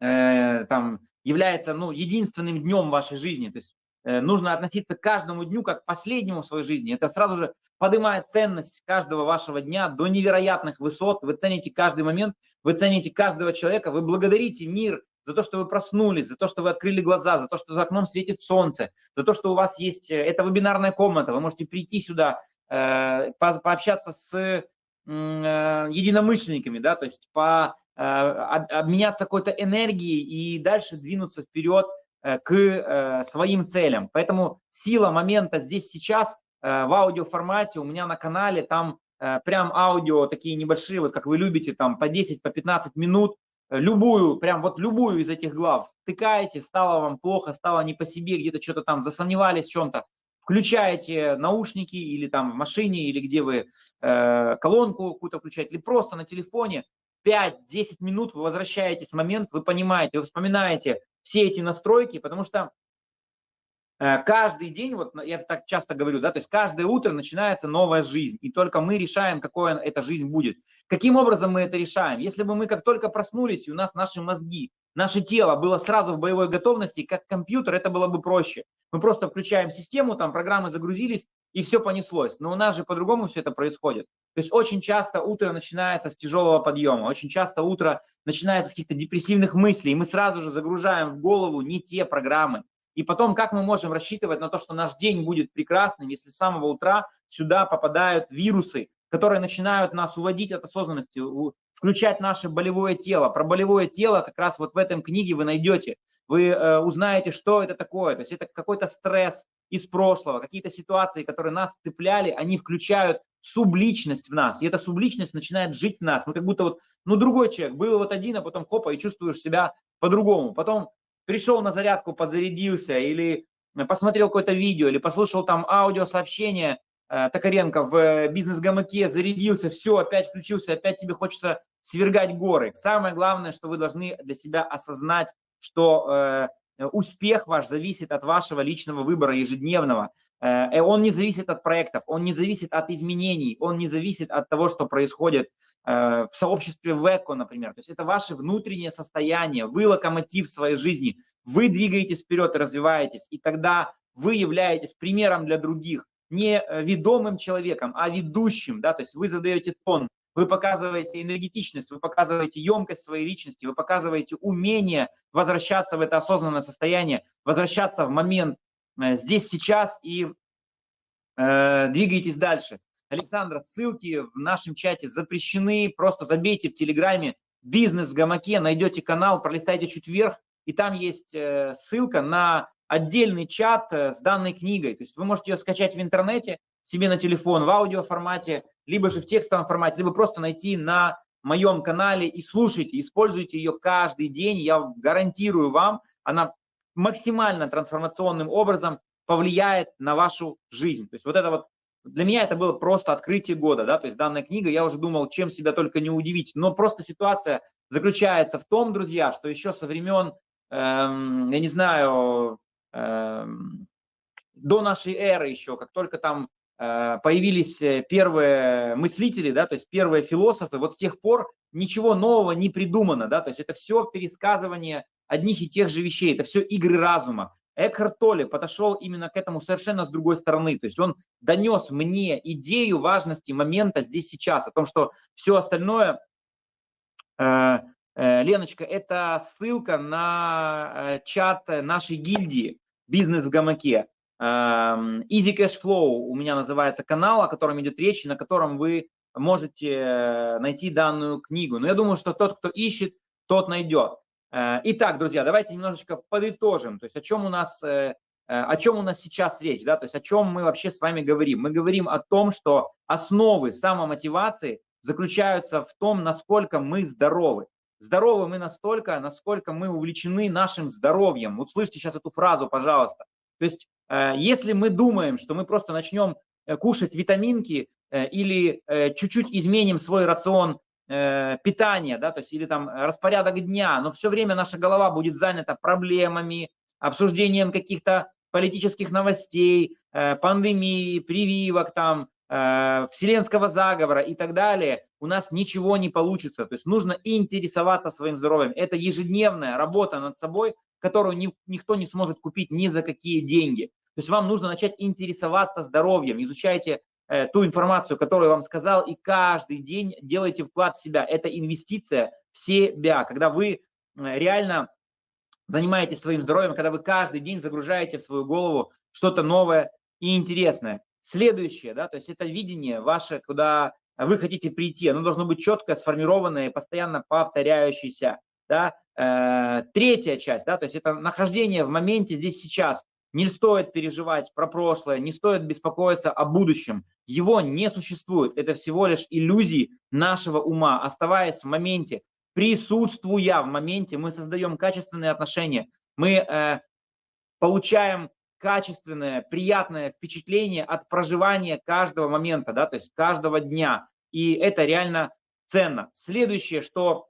[SPEAKER 1] э, там является, ну, единственным днем вашей жизни, то есть Э, нужно относиться к каждому дню как к последнему в своей жизни. Это сразу же поднимает ценность каждого вашего дня до невероятных высот. Вы цените каждый момент, вы цените каждого человека, вы благодарите мир за то, что вы проснулись, за то, что вы открыли глаза, за то, что за окном светит солнце, за то, что у вас есть э, эта вебинарная комната, вы можете прийти сюда, э, пообщаться с единомышленниками, да, то есть по, обменяться какой-то энергией и дальше двинуться вперед Э, к э, своим целям. Поэтому сила момента здесь сейчас э, в аудиоформате у меня на канале, там прям аудио такие небольшие, вот как вы любите, там по 10, по 15 минут, любую, прям вот любую из этих глав тыкаете, стало вам плохо, стало не по себе, где-то что-то там засомневались в чем-то, включаете наушники или там в машине, или где вы э, колонку какую-то включаете, или просто на телефоне, 5-10 минут вы возвращаетесь в момент, вы понимаете, вы вспоминаете все эти настройки, потому что каждый день, вот я так часто говорю, да, то есть каждое утро начинается новая жизнь, и только мы решаем, какой эта жизнь будет. Каким образом мы это решаем? Если бы мы как только проснулись, и у нас наши мозги, наше тело было сразу в боевой готовности, как компьютер, это было бы проще. Мы просто включаем систему, там программы загрузились, и все понеслось. Но у нас же по-другому все это происходит. То есть очень часто утро начинается с тяжелого подъема, очень часто утро начинается с каких-то депрессивных мыслей, и мы сразу же загружаем в голову не те программы. И потом, как мы можем рассчитывать на то, что наш день будет прекрасным, если с самого утра сюда попадают вирусы, которые начинают нас уводить от осознанности, включать наше болевое тело. Про болевое тело как раз вот в этом книге вы найдете. Вы э, узнаете, что это такое. То есть это какой-то стресс из прошлого, какие-то ситуации, которые нас цепляли, они включают субличность в нас. И эта субличность начинает жить в нас. Мы как будто вот, ну, другой человек, был вот один, а потом хопа, и чувствуешь себя по-другому. Потом пришел на зарядку, подзарядился, или посмотрел какое-то видео, или послушал там аудиосообщение э, Токаренко в э, бизнес-гамаке, зарядился, все, опять включился, опять тебе хочется свергать горы. Самое главное, что вы должны для себя осознать, что э, успех ваш зависит от вашего личного выбора ежедневного. Э, он не зависит от проектов, он не зависит от изменений, он не зависит от того, что происходит Э, в сообществе ВЭКО, например. То есть это ваше внутреннее состояние, вы локомотив своей жизни, вы двигаетесь вперед развиваетесь, и тогда вы являетесь примером для других, не э, ведомым человеком, а ведущим, да, то есть вы задаете тон, вы показываете энергетичность, вы показываете емкость своей личности, вы показываете умение возвращаться в это осознанное состояние, возвращаться в момент здесь, сейчас и э, двигаетесь дальше. Александра, ссылки в нашем чате запрещены, просто забейте в Телеграме «Бизнес в гамаке», найдете канал, пролистайте чуть вверх, и там есть э, ссылка на отдельный чат э, с данной книгой. То есть вы можете ее скачать в интернете, себе на телефон в аудиоформате, либо же в текстовом формате, либо просто найти на моем канале и слушайте, используйте ее каждый день. Я гарантирую вам, она максимально трансформационным образом повлияет на вашу жизнь. То есть вот это вот для меня это было просто открытие года, да, то есть данная книга, я уже думал, чем себя только не удивить, но просто ситуация заключается в том, друзья, что еще со времен, эм, я не знаю, эм, до нашей эры еще, как только там э, появились первые мыслители, да, то есть первые философы, вот с тех пор ничего нового не придумано, да, то есть это все пересказывание одних и тех же вещей, это все игры разума. Экхарт Толли подошел именно к этому совершенно с другой стороны. То есть он донес мне идею важности момента здесь сейчас, о том, что все остальное, э, э, Леночка, это ссылка на э, чат нашей гильдии «Бизнес в гамаке». Easy Cash Flow у меня называется канал, о котором идет речь, на котором вы можете найти данную книгу. Но я думаю, что тот, кто ищет, тот найдет. Э, итак, друзья, давайте немножечко подытожим, то есть о чем у нас, э, э, о чем у нас сейчас речь, да, то есть о чем мы вообще с вами говорим. Мы говорим о том, что основы самомотивации заключаются в том, насколько мы здоровы. Здоровы мы настолько, насколько мы увлечены нашим здоровьем. Вот слышите сейчас эту фразу, пожалуйста. То есть если мы думаем, что мы просто начнем кушать витаминки или чуть-чуть изменим свой рацион питание, да, то есть или там распорядок дня, но все время наша голова будет занята проблемами, обсуждением каких-то политических новостей, э, пандемии, прививок там, э, вселенского заговора и так далее, у нас ничего не получится. То есть нужно интересоваться своим здоровьем. Это ежедневная работа над собой, которую ни, никто не сможет купить ни за какие деньги. То есть вам нужно начать интересоваться здоровьем. Изучайте Э, ту информацию, которую я вам сказал, и каждый день делайте вклад в себя. Это инвестиция в себя, когда вы э, реально занимаетесь своим здоровьем, когда вы каждый день загружаете в свою голову что-то новое и интересное. Следующее, да, то есть это видение ваше, куда вы хотите прийти, оно должно быть четко сформированное, постоянно повторяющееся. Да. Э, третья часть, да, то есть это нахождение в моменте здесь сейчас. Не стоит переживать про прошлое, не стоит беспокоиться о будущем. Его не существует. Это всего лишь иллюзии нашего ума. Оставаясь в моменте, присутствуя в моменте, мы создаем качественные отношения. Мы э, получаем качественное, приятное впечатление от проживания каждого момента, да, то есть каждого дня. И это реально ценно. Следующее, что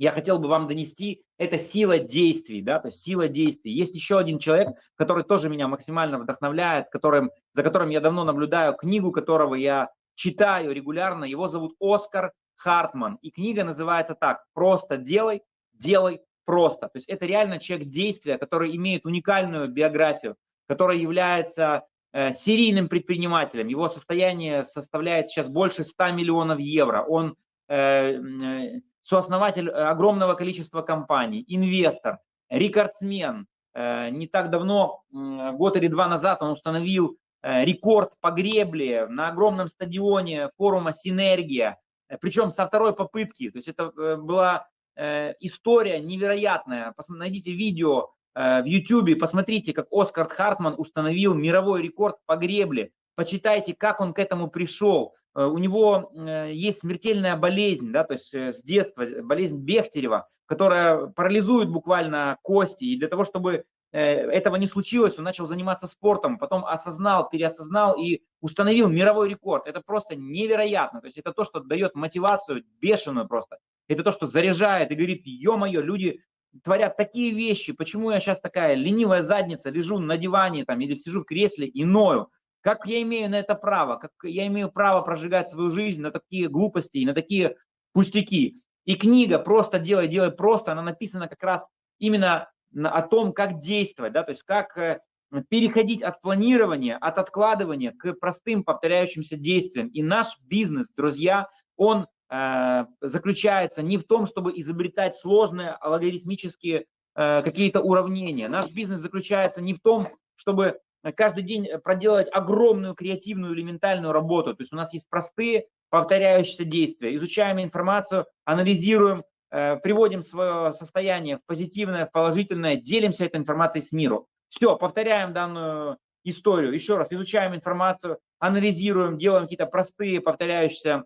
[SPEAKER 1] я хотел бы вам донести, это сила действий, да, то есть сила действий. Есть еще один человек, который тоже меня максимально вдохновляет, которым, за которым я давно наблюдаю, книгу которого я читаю регулярно, его зовут Оскар Хартман, и книга называется так «Просто делай, делай просто». То есть это реально человек действия, который имеет уникальную биографию, который является э, серийным предпринимателем. Его состояние составляет сейчас больше 100 миллионов евро. Он э, э, сооснователь э, огромного количества компаний, инвестор, рекордсмен. Э, не так давно, год или два назад, он установил э, рекорд по гребле на огромном стадионе форума «Синергия», причем со второй попытки. То есть это была история невероятная. Найдите видео в YouTube, посмотрите, как Оскар Хартман установил мировой рекорд по гребле. Почитайте, как он к этому пришел. Э, у него э, есть смертельная болезнь, да, то есть э, с детства, болезнь Бехтерева, которая парализует буквально кости. И для того, чтобы этого не случилось, он начал заниматься спортом, потом осознал, переосознал и установил мировой рекорд. Это просто невероятно. То есть это то, что дает мотивацию бешеную просто. Это то, что заряжает и говорит, ё-моё, люди творят такие вещи, почему я сейчас такая ленивая задница, лежу на диване там или сижу в кресле и ною. Как я имею на это право? Как я имею право прожигать свою жизнь на такие глупости и на такие пустяки? И книга «Просто делай, делай просто», она написана как раз именно о том, как действовать, да, то есть как э, переходить от планирования, от откладывания к простым повторяющимся действиям. И наш бизнес, друзья, он э, заключается не в том, чтобы изобретать сложные логарифмические э, какие-то уравнения. Наш бизнес заключается не в том, чтобы каждый день э, проделать огромную креативную или ментальную работу. То есть у нас есть простые повторяющиеся действия. Изучаем информацию, анализируем, э, приводим свое состояние в позитивное, в положительное, делимся этой информацией с миром. Все, повторяем данную историю. Еще раз, изучаем информацию, анализируем, делаем какие-то простые повторяющиеся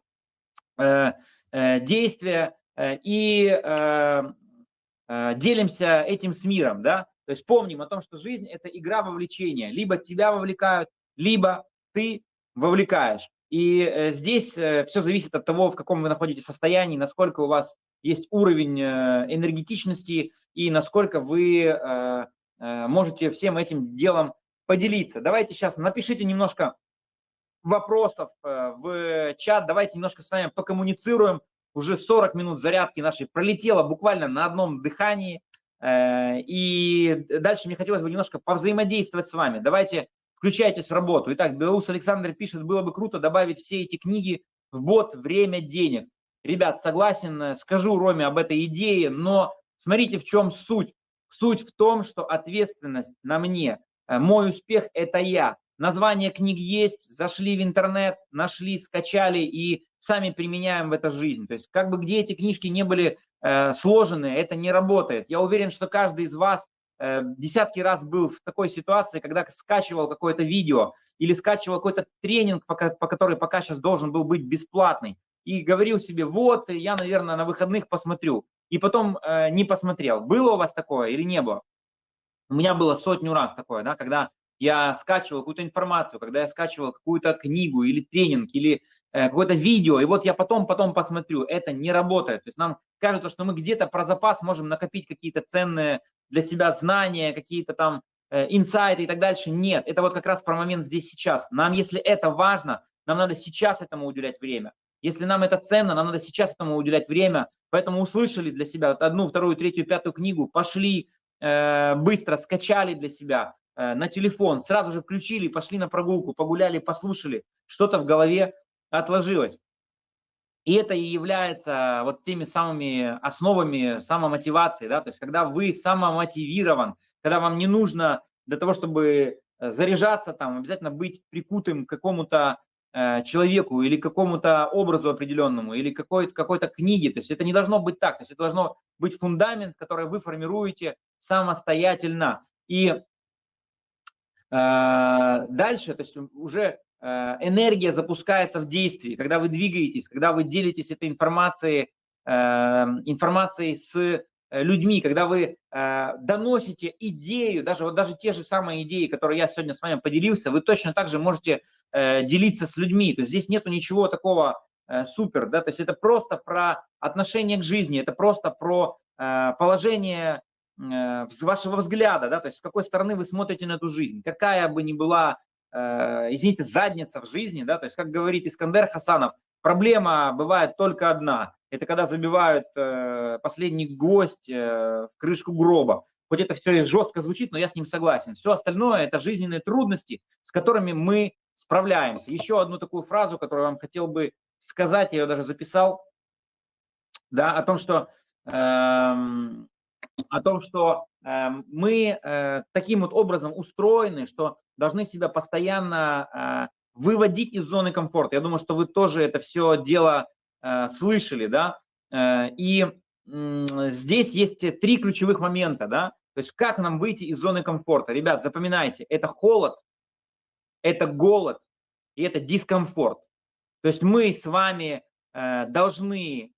[SPEAKER 1] э, действия и делимся этим с миром, да, то есть помним о том, что жизнь – это игра вовлечения. Либо тебя вовлекают, либо ты вовлекаешь. И э, здесь э, все зависит от того, в каком вы находитесь состоянии, насколько у вас есть уровень э, энергетичности и насколько вы можете всем этим делом поделиться. Давайте сейчас напишите немножко вопросов в чат, давайте немножко с вами покоммуницируем. Уже 40 минут зарядки нашей пролетело буквально на одном дыхании. Э, и дальше мне хотелось бы немножко повзаимодействовать с вами. Давайте включайтесь в работу. Итак, Белоус Александр пишет, было бы круто добавить все эти книги в бот «Время денег». Ребят, согласен, э, скажу Роме об этой идее, но смотрите, в чем суть. Суть в том, что ответственность на мне. Э, мой успех – это я. Название книг есть, зашли в интернет, нашли, скачали и сами применяем в это жизнь. То есть как бы где эти книжки не были Э, сложенные, это не работает. Я уверен, что каждый из вас э, десятки раз был в такой ситуации, когда скачивал какое-то видео или скачивал какой-то тренинг, по, по который пока сейчас должен был быть бесплатный, и говорил себе, вот, я, наверное, на выходных посмотрю, и потом э, не посмотрел. Было у вас такое или не было? У меня было сотню раз такое, да, когда я скачивал какую-то информацию, когда я скачивал какую-то книгу или тренинг, или э, какое-то видео, и вот я потом, потом посмотрю, это не работает. То есть нам кажется, что мы где-то про запас можем накопить какие-то ценные для себя знания, какие-то там э, инсайты и так дальше. Нет, это вот как раз про момент здесь сейчас. Нам, если это важно, нам надо сейчас этому уделять время. Если нам это ценно, нам надо сейчас этому уделять время. Поэтому услышали для себя одну, вторую, третью, пятую книгу, пошли э, быстро, скачали для себя на телефон, сразу же включили, пошли на прогулку, погуляли, послушали, что-то в голове отложилось. И это и является вот теми самыми основами самомотивации, да, то есть когда вы самомотивирован, когда вам не нужно для того, чтобы э, заряжаться там, обязательно быть прикутым к какому-то э, человеку или какому-то образу определенному, или какой-то какой книге, то есть это не должно быть так, то есть это должно быть фундамент, который вы формируете самостоятельно. И э, дальше, то есть уже Э, энергия запускается в действии, когда вы двигаетесь, когда вы делитесь этой информацией, э, информацией с э, людьми, когда вы доносите идею, даже, вот даже те же самые идеи, которые я сегодня с вами поделился, вы точно так же можете делиться с людьми. То есть здесь нету ничего такого э, супер, да, то есть это просто про отношение к жизни, это просто про э, положение э, вашего взгляда, да, то есть с какой стороны вы смотрите на эту жизнь, какая бы ни была, э, извините, задница в жизни, да, то есть как говорит Искандер Хасанов, проблема бывает только одна, это когда забивают э, последний гвоздь в крышку гроба. Хоть это все жестко звучит, но я с ним согласен. Все остальное – это жизненные трудности, с которыми мы справляемся. Еще одну такую фразу, которую я вам хотел бы сказать, я ее даже записал, да, о том, что, э, о том, что э, мы э, таким вот образом устроены, что должны себя постоянно э, выводить из зоны комфорта. Я думаю, что вы тоже это все дело э, слышали, да, и здесь есть три ключевых момента, да, то есть как нам выйти из зоны комфорта. Ребят, запоминайте, это холод, это голод и это дискомфорт. То есть мы с вами должны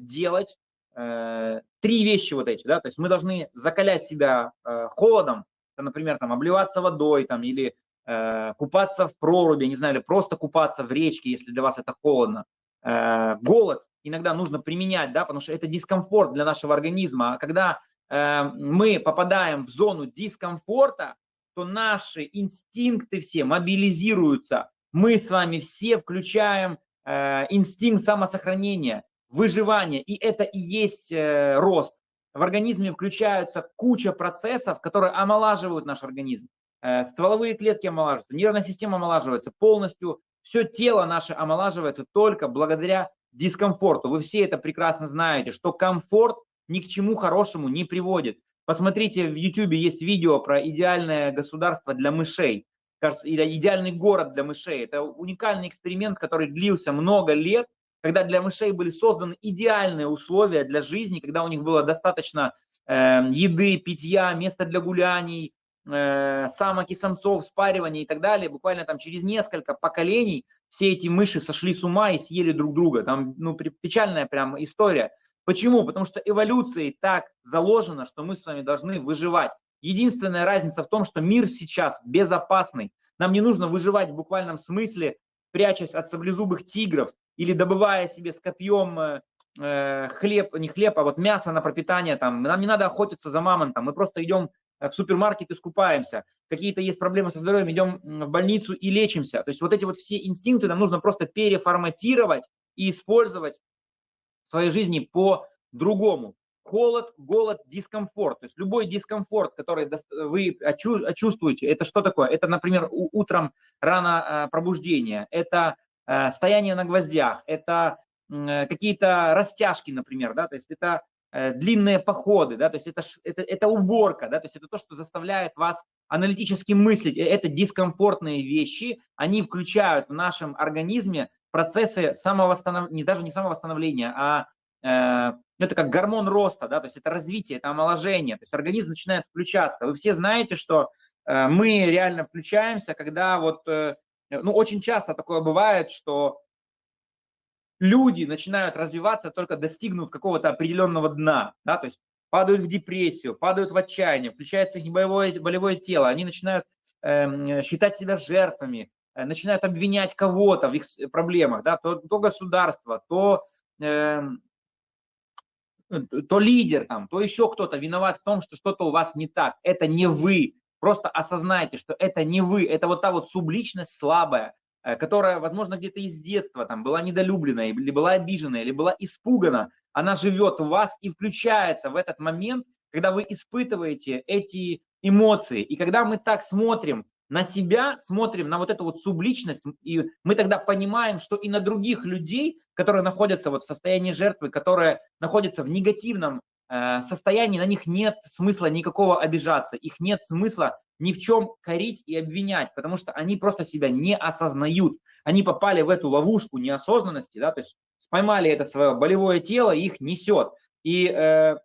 [SPEAKER 1] делать три вещи вот эти, да, то есть мы должны закалять себя э, холодом, например, там обливаться водой там или э, купаться в проруби, не знаю, или просто купаться в речке, если для вас это холодно. Э, голод иногда нужно применять, да, потому что это дискомфорт для нашего организма. А когда э, мы попадаем в зону дискомфорта, то наши инстинкты все мобилизируются. Мы с вами все включаем э, инстинкт самосохранения, выживания, и это и есть э, рост. В организме включаются куча процессов, которые омолаживают наш организм. Э, стволовые клетки омолаживаются, нервная система омолаживается полностью, все тело наше омолаживается только благодаря дискомфорту. Вы все это прекрасно знаете, что комфорт ни к чему хорошему не приводит. Посмотрите, в YouTube есть видео про идеальное государство для мышей, кажется, или идеальный город для мышей. Это уникальный эксперимент, который длился много лет, когда для мышей были созданы идеальные условия для жизни, когда у них было достаточно э, еды, питья, места для гуляний, э, самок и самцов, спаривания и так далее. Буквально там через несколько поколений все эти мыши сошли с ума и съели друг друга. Там ну, печальная прям история. Почему? Потому что эволюцией так заложено, что мы с вами должны выживать. Единственная разница в том, что мир сейчас безопасный. Нам не нужно выживать в буквальном смысле, прячась от саблезубых тигров или добывая себе с копьем э, э, хлеб, не хлеб, а вот мясо на пропитание. Там. Нам не надо охотиться за мамонтом, мы просто идем в супермаркет и скупаемся. Какие-то есть проблемы со здоровьем, идем в больницу и лечимся. То есть вот эти вот все инстинкты нам нужно просто переформатировать и использовать своей жизни по-другому. Холод, голод, дискомфорт. То есть любой дискомфорт, который вы чувствуете, это что такое? Это, например, утром рано пробуждение, это э, стояние на гвоздях, это какие-то растяжки, например, да, то есть это э, длинные походы, да, то есть это, это, это уборка, да, то есть это то, что заставляет вас аналитически мыслить. Э, это дискомфортные вещи, они включают в нашем организме процессы самовосстановления, даже не самовосстановления, а э, это как гормон роста, да, то есть это развитие, это омоложение, то есть организм начинает включаться. Вы все знаете, что э, мы реально включаемся, когда вот, э, ну, очень часто такое бывает, что люди начинают развиваться только достигнув какого-то определенного дна, да, то есть падают в депрессию, падают в отчаяние, включается их болевое, болевое тело, они начинают э, считать себя жертвами, Э, начинают обвинять кого-то в их проблемах, да, то, то государство, то, э, то лидер, там, то еще кто-то виноват в том, что что-то у вас не так. Это не вы. Просто осознайте, что это не вы. Это вот та вот субличность слабая, э, которая, возможно, где-то из детства там была недолюблена, или была обижена, или была испугана. Она живет в вас и включается в этот момент, когда вы испытываете эти эмоции. И когда мы так смотрим на себя, смотрим на вот эту вот субличность, и мы тогда понимаем, что и на других людей, которые находятся вот в состоянии жертвы, которые находятся в негативном состоянии, на них нет смысла никакого обижаться, их нет смысла ни в чем корить и обвинять, потому что они просто себя не осознают. Они попали в эту ловушку неосознанности, да, то есть поймали это свое болевое тело, их несет. И э,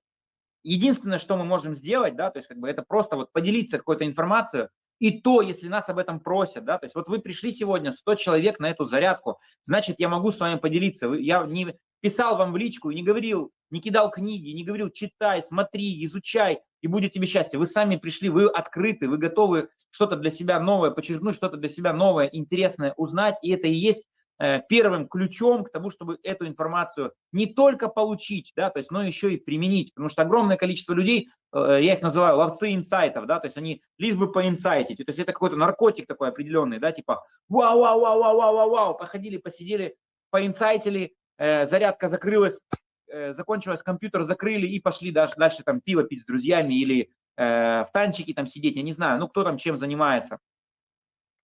[SPEAKER 1] единственное, что мы можем сделать, да, то есть как бы это просто вот поделиться какой-то информацией, и то, если нас об этом просят, да, то есть вот вы пришли сегодня 100 человек на эту зарядку, значит, я могу с вами поделиться. Я не писал вам в личку и не говорил, не кидал книги, не говорил, читай, смотри, изучай, и будет тебе счастье. Вы сами пришли, вы открыты, вы готовы что-то для себя новое подчеркнуть, что-то для себя новое, интересное узнать, и это и есть э, первым ключом к тому, чтобы эту информацию не только получить, да, то есть, но еще и применить, потому что огромное количество людей, э, я их называю ловцы инсайтов, да, то есть они лишь бы поинсайтить, то есть это какой-то наркотик такой определенный, да, типа вау, вау, вау, вау, вау, вау, походили, посидели, поинсайтили, э, зарядка закрылась, э, закончилась, компьютер закрыли и пошли дальше, дальше там пиво пить с друзьями или э, в танчике там сидеть, я не знаю, ну кто там чем занимается.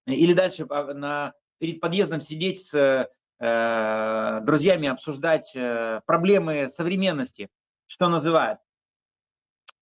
[SPEAKER 1] Или дальше на, перед подъездом сидеть с э, друзьями, обсуждать э, проблемы современности, что называется.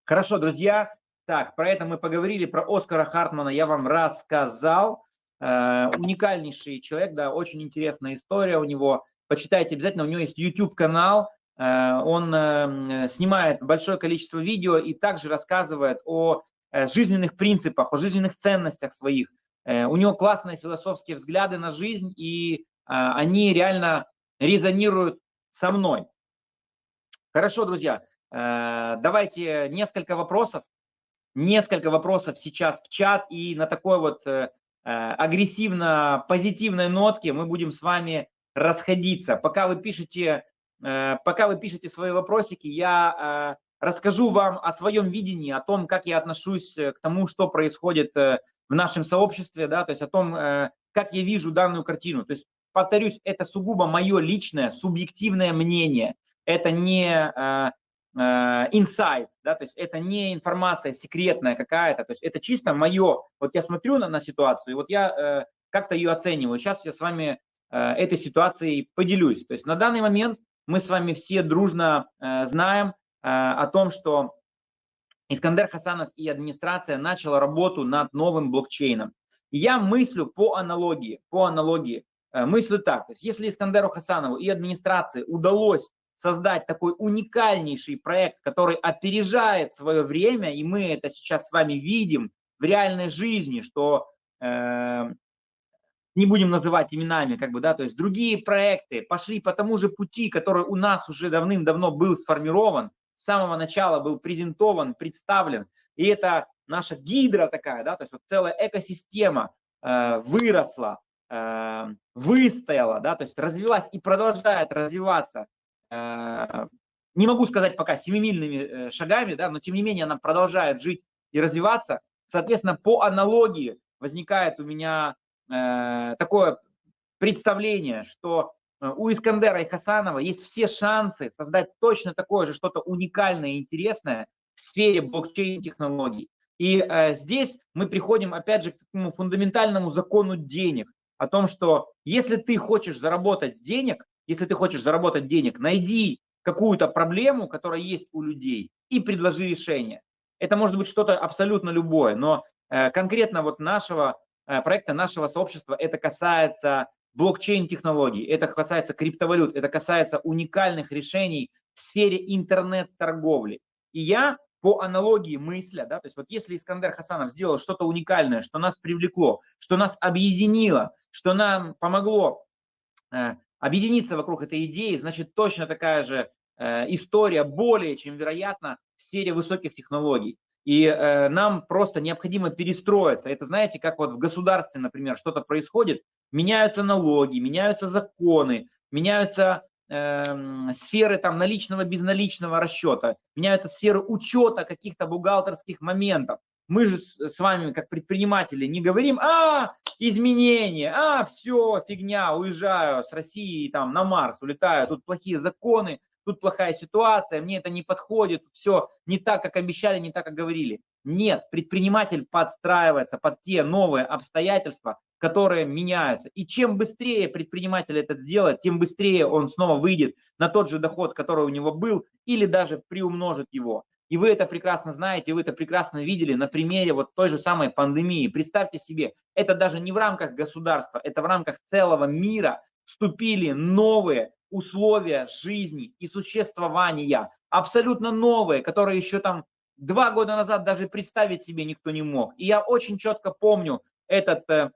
[SPEAKER 1] Хорошо, друзья. Так, про это мы поговорили, про Оскара Хартмана я вам рассказал. Э, уникальнейший человек, да, очень интересная история у него. Почитайте обязательно, у него есть YouTube-канал, он э, снимает большое количество видео и также рассказывает о э, жизненных принципах, о жизненных ценностях своих. Э, у него классные философские взгляды на жизнь, и они реально резонируют со мной. Хорошо, друзья, э, давайте несколько вопросов, несколько вопросов сейчас в чат, и на такой вот э, агрессивно-позитивной нотке мы будем с вами расходиться. Пока вы пишете, пока вы пишете свои вопросики, я расскажу вам о своем видении, о том, как я отношусь к тому, что происходит в нашем сообществе, да, то есть о том, э, как я вижу данную картину. То есть, повторюсь, это сугубо мое личное, субъективное мнение. Это не э, э, инсайт, да, то есть это не информация секретная какая-то, то есть это чисто мое. Вот я смотрю на, на ситуацию, вот я как-то ее оцениваю. Сейчас я с вами этой ситуацией поделюсь. То есть на данный момент мы с вами все дружно знаем о том, что Искандер Хасанов и администрация начала работу над новым блокчейном. Я мыслю по аналогии, по аналогии, э, мыслю так, то есть если Искандеру Хасанову и администрации удалось создать такой уникальнейший проект, который опережает свое время, и мы это сейчас с вами видим в реальной жизни, что э, не будем называть именами, как бы, да, то есть другие проекты пошли по тому же пути, который у нас уже давным-давно был сформирован, с самого начала был презентован, представлен. И это наша гидра такая, да, то есть вот целая экосистема э, выросла, э, выстояла, да, то есть развилась и продолжает развиваться. Э, не могу сказать пока семимильными э, шагами, да, но тем не менее она продолжает жить и развиваться. Соответственно, по аналогии возникает у меня такое представление, что Э, у Искандера и Хасанова есть все шансы создать точно такое же что-то уникальное и интересное в сфере блокчейн-технологий. И э, здесь мы приходим, опять же, к такому фундаментальному закону денег, о том, что если ты хочешь заработать денег, если ты хочешь заработать денег, найди какую-то проблему, которая есть у людей, и предложи решение. Это может быть что-то абсолютно любое, но э, конкретно вот нашего э, проекта, нашего сообщества это касается блокчейн-технологий, это касается криптовалют, это касается уникальных решений в сфере интернет-торговли. И я по аналогии мысля, да, то есть вот если Искандер Хасанов сделал что-то уникальное, что нас привлекло, что нас объединило, что нам помогло э, объединиться вокруг этой идеи, значит точно такая же э, история более чем вероятно в сфере высоких технологий. И э, нам просто необходимо перестроиться. Это знаете, как вот в государстве, например, что-то происходит, меняются налоги, меняются законы, меняются э, сферы там наличного, безналичного расчета, меняются сферы учета каких-то бухгалтерских моментов. Мы же с вами, как предприниматели, не говорим, а, изменения, а, все, фигня, уезжаю с России там на Марс, улетаю, тут плохие законы, тут плохая ситуация, мне это не подходит, все не так, как обещали, не так, как говорили. Нет, предприниматель подстраивается под те новые обстоятельства, которые меняются. И чем быстрее предприниматель это сделает, тем быстрее он снова выйдет на тот же доход, который у него был, или даже приумножит его. И вы это прекрасно знаете, вы это прекрасно видели на примере вот той же самой пандемии. Представьте себе, это даже не в рамках государства, это в рамках целого мира вступили новые условия жизни и существования, абсолютно новые, которые еще там два года назад даже представить себе никто не мог. И я очень четко помню этот э,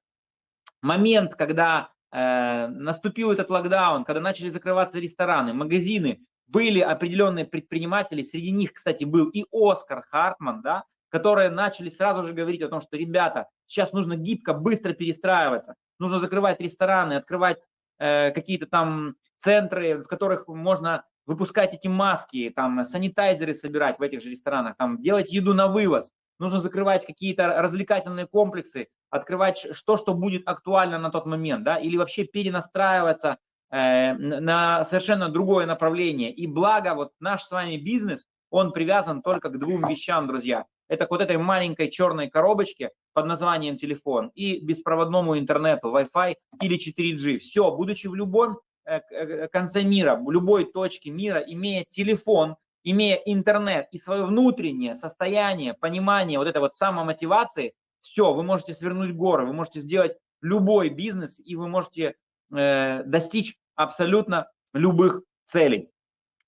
[SPEAKER 1] момент, когда э, наступил этот локдаун, когда начали закрываться рестораны, магазины, были определенные предприниматели, среди них, кстати, был и Оскар Хартман, да, которые начали сразу же говорить о том, что, ребята, сейчас нужно гибко, быстро перестраиваться, нужно закрывать рестораны, открывать какие-то там центры, в которых можно выпускать эти маски, там санитайзеры собирать в этих же ресторанах, там делать еду на вывоз, нужно закрывать какие-то развлекательные комплексы, открывать что, что будет актуально на тот момент, да, или вообще перенастраиваться э, на совершенно другое направление. И благо, вот наш с вами бизнес, он привязан только к двум вещам, друзья. Это к вот этой маленькой черной коробочке под названием телефон и беспроводному интернету, Wi-Fi или 4G. Все, будучи в любом э, э, конце мира, в любой точке мира, имея телефон, имея интернет и свое внутреннее состояние, понимание вот этой вот самомотивации, все, вы можете свернуть горы, вы можете сделать любой бизнес, и вы можете э, достичь абсолютно любых целей.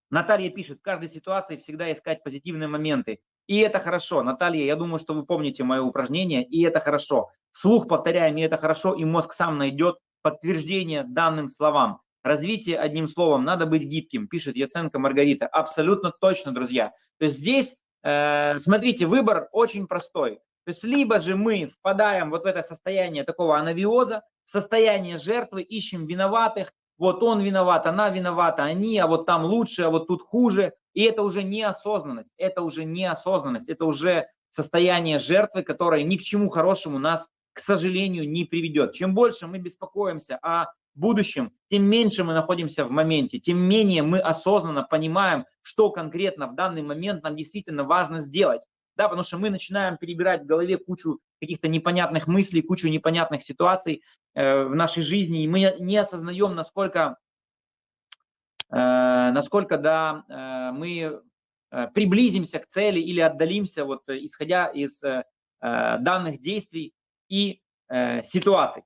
[SPEAKER 1] Наталья пишет, в каждой ситуации всегда искать позитивные моменты. И это хорошо. Наталья, я думаю, что вы помните мое упражнение, и это хорошо. Вслух повторяем, и это хорошо, и мозг сам найдет подтверждение данным словам. Развитие одним словом, надо быть гибким, пишет Яценко Маргарита. Абсолютно точно, друзья. То есть здесь, э, смотрите, выбор очень простой. То есть либо же мы впадаем вот в это состояние такого анавиоза, состояние жертвы, ищем виноватых, вот он виноват, она виновата, они, а вот там лучше, а вот тут хуже. И это уже неосознанность, это уже неосознанность, это уже состояние жертвы, которое ни к чему хорошему нас, к сожалению, не приведет. Чем больше мы беспокоимся о будущем, тем меньше мы находимся в моменте, тем менее мы осознанно понимаем, что конкретно в данный момент нам действительно важно сделать. Да, потому что мы начинаем перебирать в голове кучу каких-то непонятных мыслей, кучу непонятных ситуаций э, в нашей жизни, и мы не осознаем, насколько, насколько да, э, мы э, приблизимся к цели или отдалимся, вот, исходя из э, э данных действий и э, ситуаций.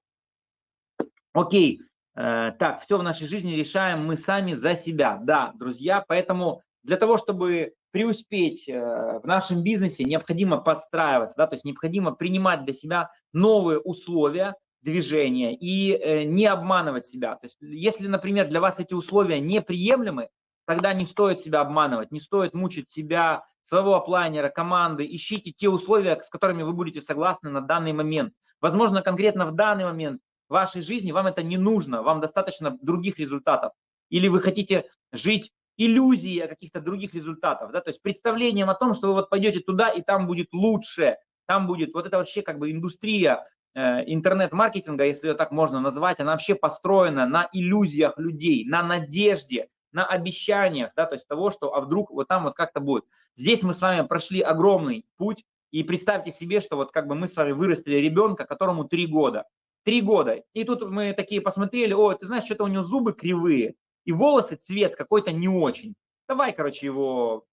[SPEAKER 1] Окей, Э, так, все в нашей жизни решаем мы сами за себя. Да, друзья, поэтому для того, чтобы преуспеть э, в нашем бизнесе, необходимо подстраиваться, да, то есть необходимо принимать для себя новые условия движения и э, не обманывать себя. То есть если, например, для вас эти условия неприемлемы, тогда не стоит себя обманывать, не стоит мучить себя, своего оплайнера, команды, ищите те условия, с которыми вы будете согласны на данный момент. Возможно, конкретно в данный момент вашей жизни, вам это не нужно, вам достаточно других результатов. Или вы хотите жить иллюзией каких-то других результатов, да, то есть представлением о том, что вы вот пойдете туда и там будет лучше, там будет вот это вообще как бы индустрия интернет-маркетинга, если ее так можно назвать, она вообще построена на иллюзиях людей, на надежде, на обещаниях, да, то есть того, что а вдруг вот там вот как-то будет. Здесь мы с вами прошли огромный путь, и представьте себе, что вот как бы мы с вами вырастили ребенка, которому три года. Три года. И тут мы такие посмотрели, о, ты знаешь, что-то у него зубы кривые, и волосы цвет какой-то не очень. Давай, короче, его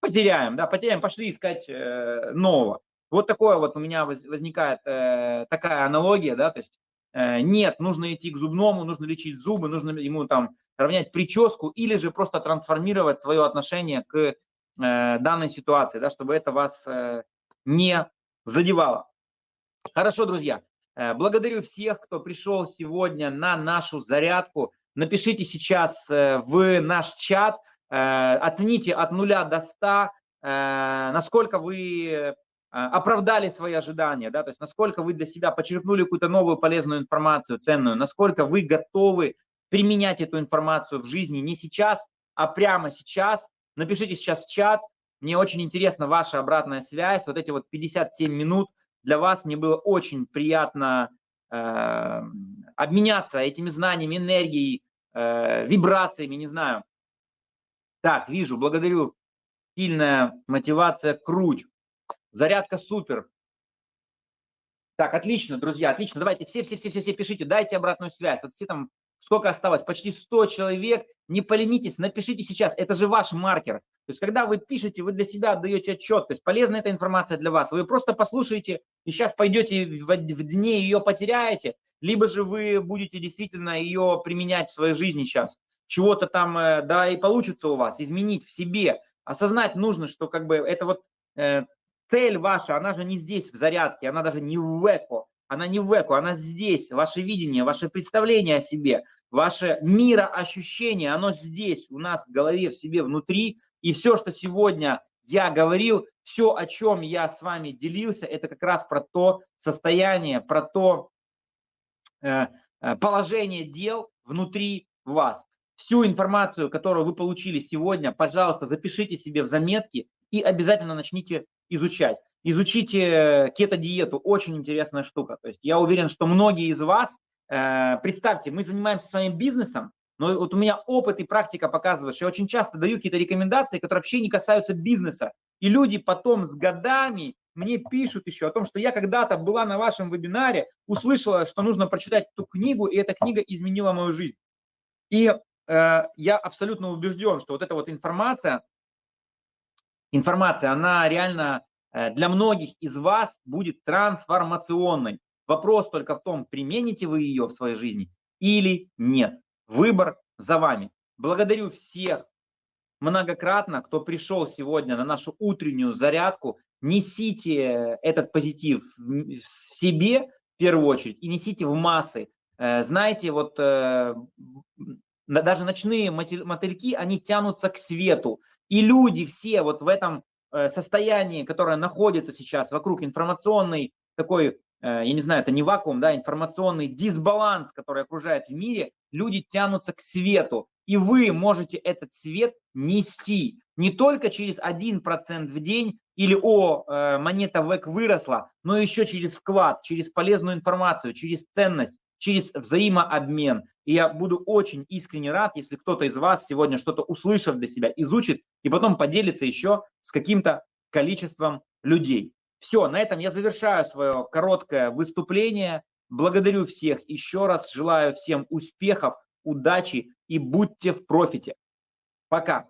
[SPEAKER 1] потеряем, да, потеряем, пошли искать э, нового. Вот такое вот у меня возникает э, такая аналогия, да, то есть э, нет, нужно идти к зубному, нужно лечить зубы, нужно ему там равнять прическу или же просто трансформировать свое отношение к э, данной ситуации, да, чтобы это вас э, не задевало. Хорошо, друзья. Э, благодарю всех, кто пришел сегодня на нашу зарядку. Напишите сейчас э, в наш чат, э, оцените от 0 до 100, насколько вы оправдали свои ожидания, да, то есть насколько вы для себя почерпнули какую-то новую полезную информацию, ценную, насколько вы готовы применять эту информацию в жизни не сейчас, а прямо сейчас. Напишите сейчас в чат, мне очень интересна ваша обратная связь, вот эти вот 57 минут, для вас. Мне было очень приятно э, обменяться этими знаниями, энергией, э, вибрациями, не знаю. Так, вижу, благодарю. Сильная мотивация, круть. Зарядка супер. Так, отлично, друзья, отлично. Давайте все-все-все-все пишите, дайте обратную связь. Вот все там, сколько осталось? Почти 100 человек. Не поленитесь, напишите сейчас. Это же ваш маркер. То есть, когда вы пишете, вы для себя отдаете отчет, то есть полезна эта информация для вас, вы просто послушаете и сейчас пойдете в, в дне ее потеряете, либо же вы будете действительно ее применять в своей жизни сейчас. Чего-то там, э, да, и получится у вас, изменить в себе. Осознать нужно, что как бы это вот э, цель ваша, она же не здесь в зарядке, она даже не в эко, она не в эко, она здесь, ваше видение, ваше представление о себе, ваше мироощущение, оно здесь, у нас в голове, в себе, внутри, и все, что сегодня я говорил, все, о чем я с вами делился, это как раз про то состояние, про то, э, положение дел внутри вас. Всю информацию, которую вы получили сегодня, пожалуйста, запишите себе в заметки и обязательно начните изучать. Изучите кето-диету, очень интересная штука. То есть я уверен, что многие из вас, э, представьте, мы занимаемся своим бизнесом, но вот у меня опыт и практика показывает, что я очень часто даю какие-то рекомендации, которые вообще не касаются бизнеса. И люди потом с годами мне пишут еще о том, что я когда-то была на вашем вебинаре, услышала, что нужно прочитать эту книгу, и эта книга изменила мою жизнь. И э, я абсолютно убежден, что вот эта вот информация, информация, она реально э, для многих из вас будет трансформационной. Вопрос только в том, примените вы ее в своей жизни или нет. Выбор за вами. Благодарю всех многократно, кто пришел сегодня на нашу утреннюю зарядку. Несите этот позитив в себе в первую очередь и несите в массы. Э, знаете, вот э, даже ночные мотыльки, они тянутся к свету. И люди все вот в этом э, состоянии, которое находится сейчас вокруг информационной такой, я не знаю, это не вакуум, да, информационный дисбаланс, который окружает в мире, люди тянутся к свету. И вы можете этот свет нести не только через 1% в день или о, э, монета ВЭК выросла, но еще через вклад, через полезную информацию, через ценность, через взаимообмен. И я буду очень искренне рад, если кто-то из вас сегодня что-то услышав для себя, изучит и потом поделится еще с каким-то количеством людей. Все, на этом я завершаю свое короткое выступление. Благодарю всех еще раз, желаю всем успехов, удачи и будьте в профите. Пока.